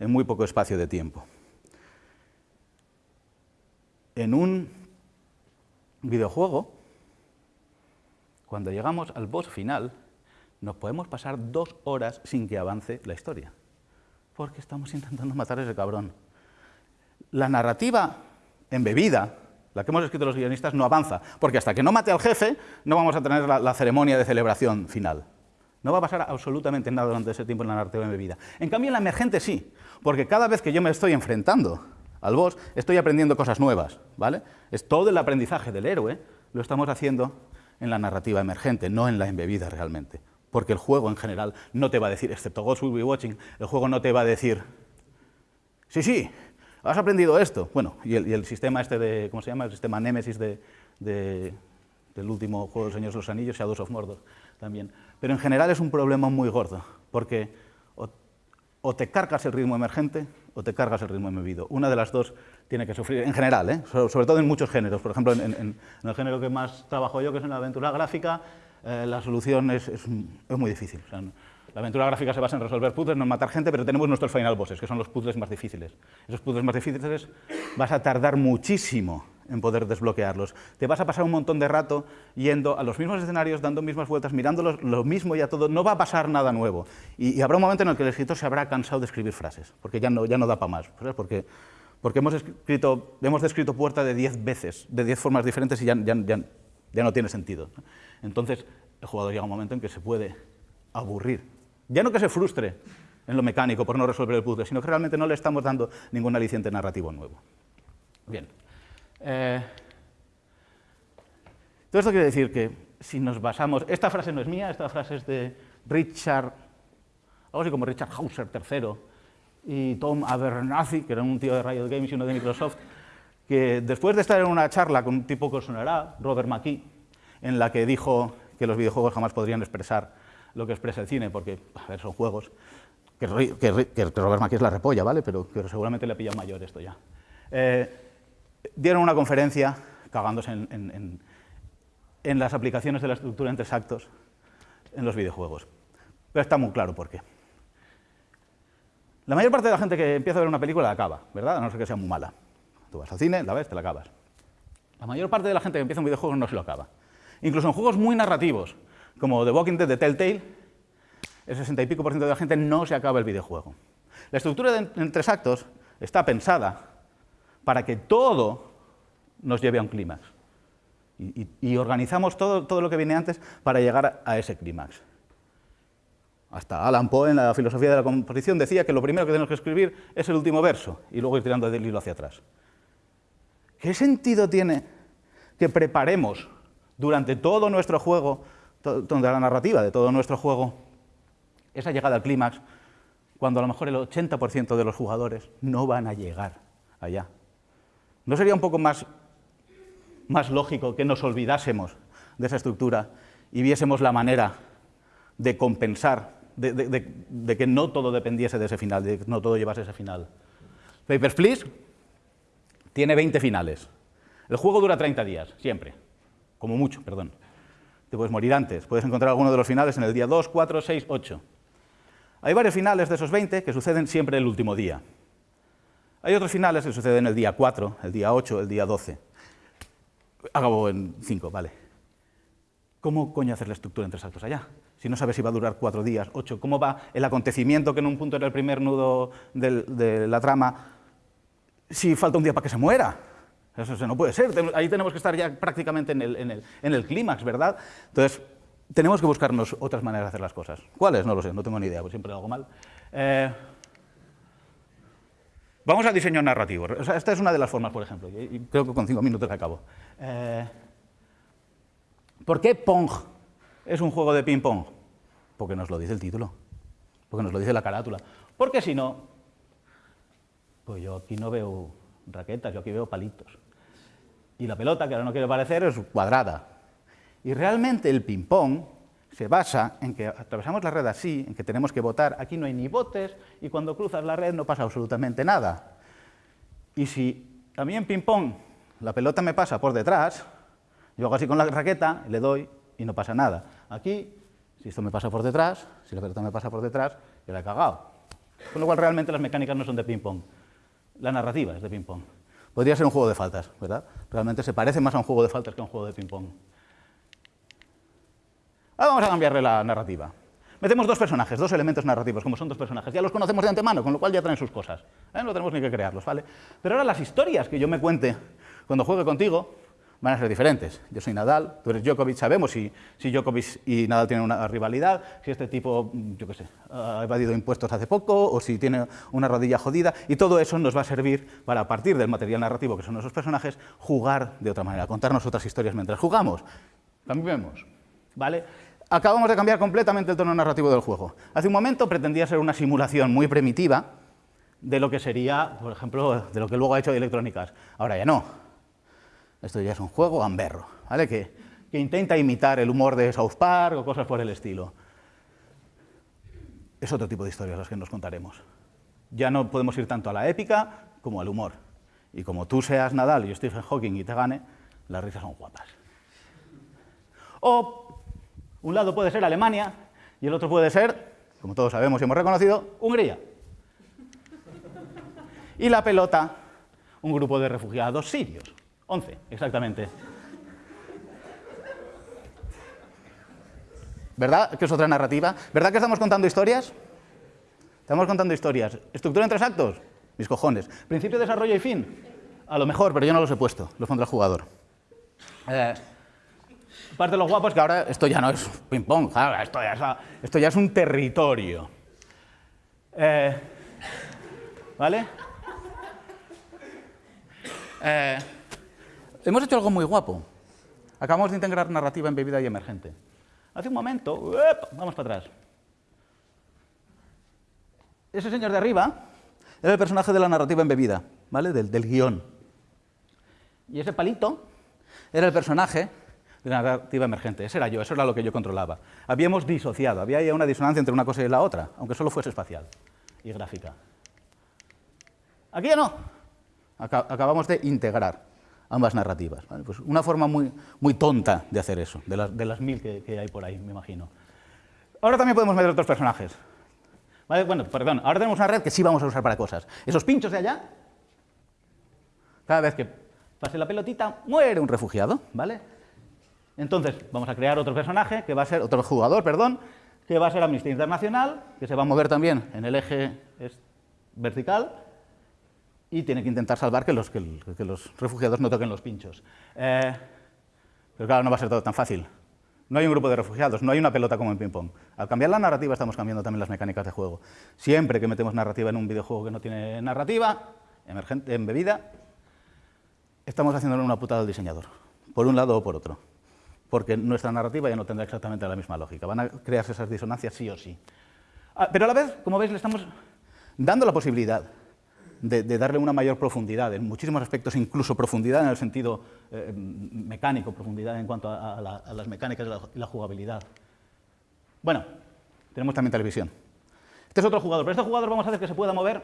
en muy poco espacio de tiempo. En un videojuego, cuando llegamos al boss final, nos podemos pasar dos horas sin que avance la historia, porque estamos intentando matar ese cabrón. La narrativa embebida la que hemos escrito los guionistas, no avanza, porque hasta que no mate al jefe no vamos a tener la, ceremonia de celebración final. No va a pasar absolutamente nada durante ese tiempo en la narrativa embebida. En cambio, en la emergente sí, porque cada vez que yo me estoy enfrentando al boss, estoy aprendiendo cosas nuevas, ¿vale? Es todo el aprendizaje del héroe, lo estamos haciendo en la narrativa emergente, no en la embebida realmente. Porque el juego en general no te va a decir, excepto Ghost Will Be Watching, el juego no te va a decir, sí, sí, has aprendido esto. Bueno, y el, sistema este de, ¿cómo se llama? El sistema Nemesis de, del último juego de Señores de los Anillos, Shadows of Mordor, también. Pero en general es un problema muy gordo, porque o te cargas el ritmo emergente o te cargas el ritmo embebido. Una de las dos tiene que sufrir, en general, ¿eh? sobre todo en muchos géneros. Por ejemplo, en, el género que más trabajo yo, que es en la aventura gráfica, eh, la solución es, es, muy difícil. La aventura gráfica se basa en resolver puzzles, no en matar gente, pero tenemos nuestros final bosses, que son los puzzles más difíciles. Esos puzzles más difíciles vas a tardar muchísimo en poder desbloquearlos. Te vas a pasar un montón de rato yendo a los mismos escenarios, dando mismas vueltas, mirando lo mismo y a todo. No va a pasar nada nuevo. Y, habrá un momento en el que el escritor se habrá cansado de escribir frases, porque ya no, ya no da para más. Porque, porque hemos, escrito, hemos descrito puerta de 10 veces, de 10 formas diferentes y ya, ya, ya, ya no tiene sentido. Entonces, el jugador llega a un momento en que se puede aburrir. Ya no que se frustre en lo mecánico por no resolver el puzzle, sino que realmente no le estamos dando ningún aliciente narrativo nuevo. Bien. Eh, todo esto quiere decir que si nos basamos... Esta frase no es mía, esta frase es de Richard, algo así como Richard Hauser III, y Tom Abernathy, que era un tío de Riot Games y uno de Microsoft, que después de estar en una charla con un tipo que sonará, Robert McKee, en la que dijo que los videojuegos jamás podrían expresar lo que expresa el cine, porque a ver, son juegos, que, Robert McKee es la repolla, ¿vale? Pero, seguramente le ha pillado mayor esto ya. Eh, dieron una conferencia cagándose en, las aplicaciones de la estructura en tres actos en los videojuegos. Pero está muy claro por qué. La mayor parte de la gente que empieza a ver una película la acaba, ¿verdad? A no ser que sea muy mala. Tú vas al cine, la ves, te la acabas. La mayor parte de la gente que empieza un videojuego no se lo acaba. Incluso en juegos muy narrativos, como The Walking Dead de Telltale, el 60 y pico por ciento de la gente no se acaba el videojuego. La estructura en tres actos está pensada para que todo nos lleve a un clímax. Y, organizamos todo, todo lo que viene antes para llegar a ese clímax. Hasta Alan Poe, en la filosofía de la composición, decía que lo primero que tenemos que escribir es el último verso y luego ir tirando del hilo hacia atrás. ¿Qué sentido tiene que preparemos durante todo nuestro juego, toda la narrativa de todo nuestro juego, esa llegada al clímax, cuando a lo mejor el 80% de los jugadores no van a llegar allá? ¿No sería un poco más, más lógico que nos olvidásemos de esa estructura y viésemos la manera de compensar, de, que no todo dependiese de ese final, de que no todo llevase ese final? Papers, Please tiene 20 finales. El juego dura 30 días, siempre. Como mucho, perdón. Te puedes morir antes. Puedes encontrar alguno de los finales en el día 2, 4, 6, 8. Hay varios finales de esos 20 que suceden siempre el último día. Hay otros finales que suceden el día 4, el día 8, el día 12. Acabo en 5, vale. ¿Cómo coño hacer la estructura en tres actos allá? Si no sabes si va a durar cuatro días, ocho, ¿cómo va el acontecimiento que en un punto era el primer nudo de la trama si falta un día para que se muera? Eso no puede ser, ahí tenemos que estar ya prácticamente en el, en el clímax, ¿verdad? Entonces, tenemos que buscarnos otras maneras de hacer las cosas. ¿Cuáles? No lo sé, no tengo ni idea, pues siempre hago mal. Eh, Vamos al diseño narrativo. esta es una de las formas, por ejemplo, y creo que con cinco minutos acabo. Eh, ¿Por qué Pong es un juego de ping-pong? Porque nos lo dice el título, porque nos lo dice la carátula. Porque si no, pues yo aquí no veo raquetas, yo aquí veo palitos. Y la pelota, que ahora no quiere parecer, es cuadrada. Y realmente el ping-pong se basa en que atravesamos la red así, en que tenemos que votar, aquí no hay ni botes, y cuando cruzas la red no pasa absolutamente nada. Y si a mí en ping-pong la pelota me pasa por detrás, yo hago así con la raqueta, le doy y no pasa nada. Aquí, si esto me pasa por detrás, si la pelota me pasa por detrás, yo la he cagado. Con lo cual realmente las mecánicas no son de ping-pong, la narrativa es de ping-pong. Podría ser un juego de faltas, ¿verdad? Realmente se parece más a un juego de faltas que a un juego de ping-pong. Ahora vamos a cambiarle la narrativa. Metemos dos personajes, dos elementos narrativos, como son dos personajes. Ya los conocemos de antemano, con lo cual ya traen sus cosas. ¿eh? No tenemos ni que crearlos, ¿vale? Pero ahora las historias que yo me cuente cuando juegue contigo van a ser diferentes. Yo soy Nadal, tú eres Djokovic, sabemos si, si Djokovic y Nadal tienen una rivalidad, si este tipo, yo qué sé, ha evadido impuestos hace poco, o si tiene una rodilla jodida, y todo eso nos va a servir para, a partir del material narrativo que son esos personajes, jugar de otra manera, contarnos otras historias mientras jugamos. Cambiemos, ¿vale? Acabamos de cambiar completamente el tono narrativo del juego. Hace un momento pretendía ser una simulación muy primitiva de lo que sería, por ejemplo, de lo que luego ha hecho Electrónicas. Ahora ya no esto ya es un juego gamberro, ¿vale? Que, que intenta imitar el humor de South Park o cosas por el estilo. Es otro tipo de historias las que nos contaremos. Ya no podemos ir tanto a la épica como al humor. Y como tú seas Nadal y Stephen Hawking y te gane, las risas son guapas. O un lado puede ser Alemania y el otro puede ser, como todos sabemos y hemos reconocido, Hungría. Y la pelota, un grupo de refugiados sirios. 11, exactamente. ¿Verdad que es otra narrativa? ¿Verdad que estamos contando historias? Estamos contando historias. ¿Estructura en tres actos? Mis cojones. ¿Principio, desarrollo y fin? A lo mejor, pero yo no los he puesto, los pondrá el jugador. Eh, parte de los guapos que ahora esto ya no es ping-pong, esto, esto, ya es un territorio. Eh, ¿Vale? Eh, Hemos hecho algo muy guapo. Acabamos de integrar narrativa en bebida y emergente. Hace un momento, vamos para atrás. Ese señor de arriba era el personaje de la narrativa en bebida, ¿vale? Del, del guion. Y ese palito era el personaje de la narrativa emergente. Ese era yo, eso era lo que yo controlaba. Habíamos disociado, había una disonancia entre una cosa y la otra, aunque solo fuese espacial y gráfica. Aquí ya no. Acabamos de integrar ambas narrativas. Pues una forma muy, muy tonta de hacer eso, de las, mil que, hay por ahí, me imagino. Ahora también podemos meter otros personajes. Bueno, perdón, ahora tenemos una red que sí vamos a usar para cosas. Esos pinchos de allá, cada vez que pase la pelotita, muere un refugiado, ¿vale? Entonces, vamos a crear otro personaje, que va a ser, otro jugador, perdón, que va a ser Amnistía Internacional, que se va a mover también en el eje vertical, y tiene que intentar salvar que los, refugiados no toquen los pinchos. Eh, pero claro, no va a ser todo tan fácil. No hay un grupo de refugiados, no hay una pelota como en ping-pong. Al cambiar la narrativa estamos cambiando también las mecánicas de juego. Siempre que metemos narrativa en un videojuego que no tiene narrativa, emergente, embebida, estamos haciéndole una putada al diseñador, por un lado o por otro. Porque nuestra narrativa ya no tendrá exactamente la misma lógica. Van a crearse esas disonancias sí o sí. Ah, pero a la vez, como veis, le estamos dando la posibilidad de, darle una mayor profundidad, en muchísimos aspectos, incluso profundidad en el sentido eh, mecánico, profundidad en cuanto a, las mecánicas y la, jugabilidad. Bueno, tenemos también televisión. Este es otro jugador, pero este jugador vamos a hacer que se pueda mover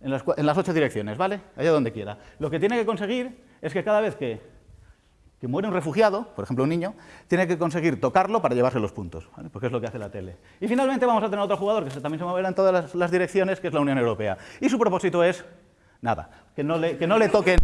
en las, en las ocho direcciones, ¿vale? Allá donde quiera. Lo que tiene que conseguir es que cada vez que que muere un refugiado, por ejemplo un niño, tiene que conseguir tocarlo para llevarse los puntos, porque es lo que hace la tele. Y finalmente vamos a tener otro jugador que también se moverá en todas las, direcciones, que es la Unión Europea. Y su propósito es, nada, que no le, que no le toquen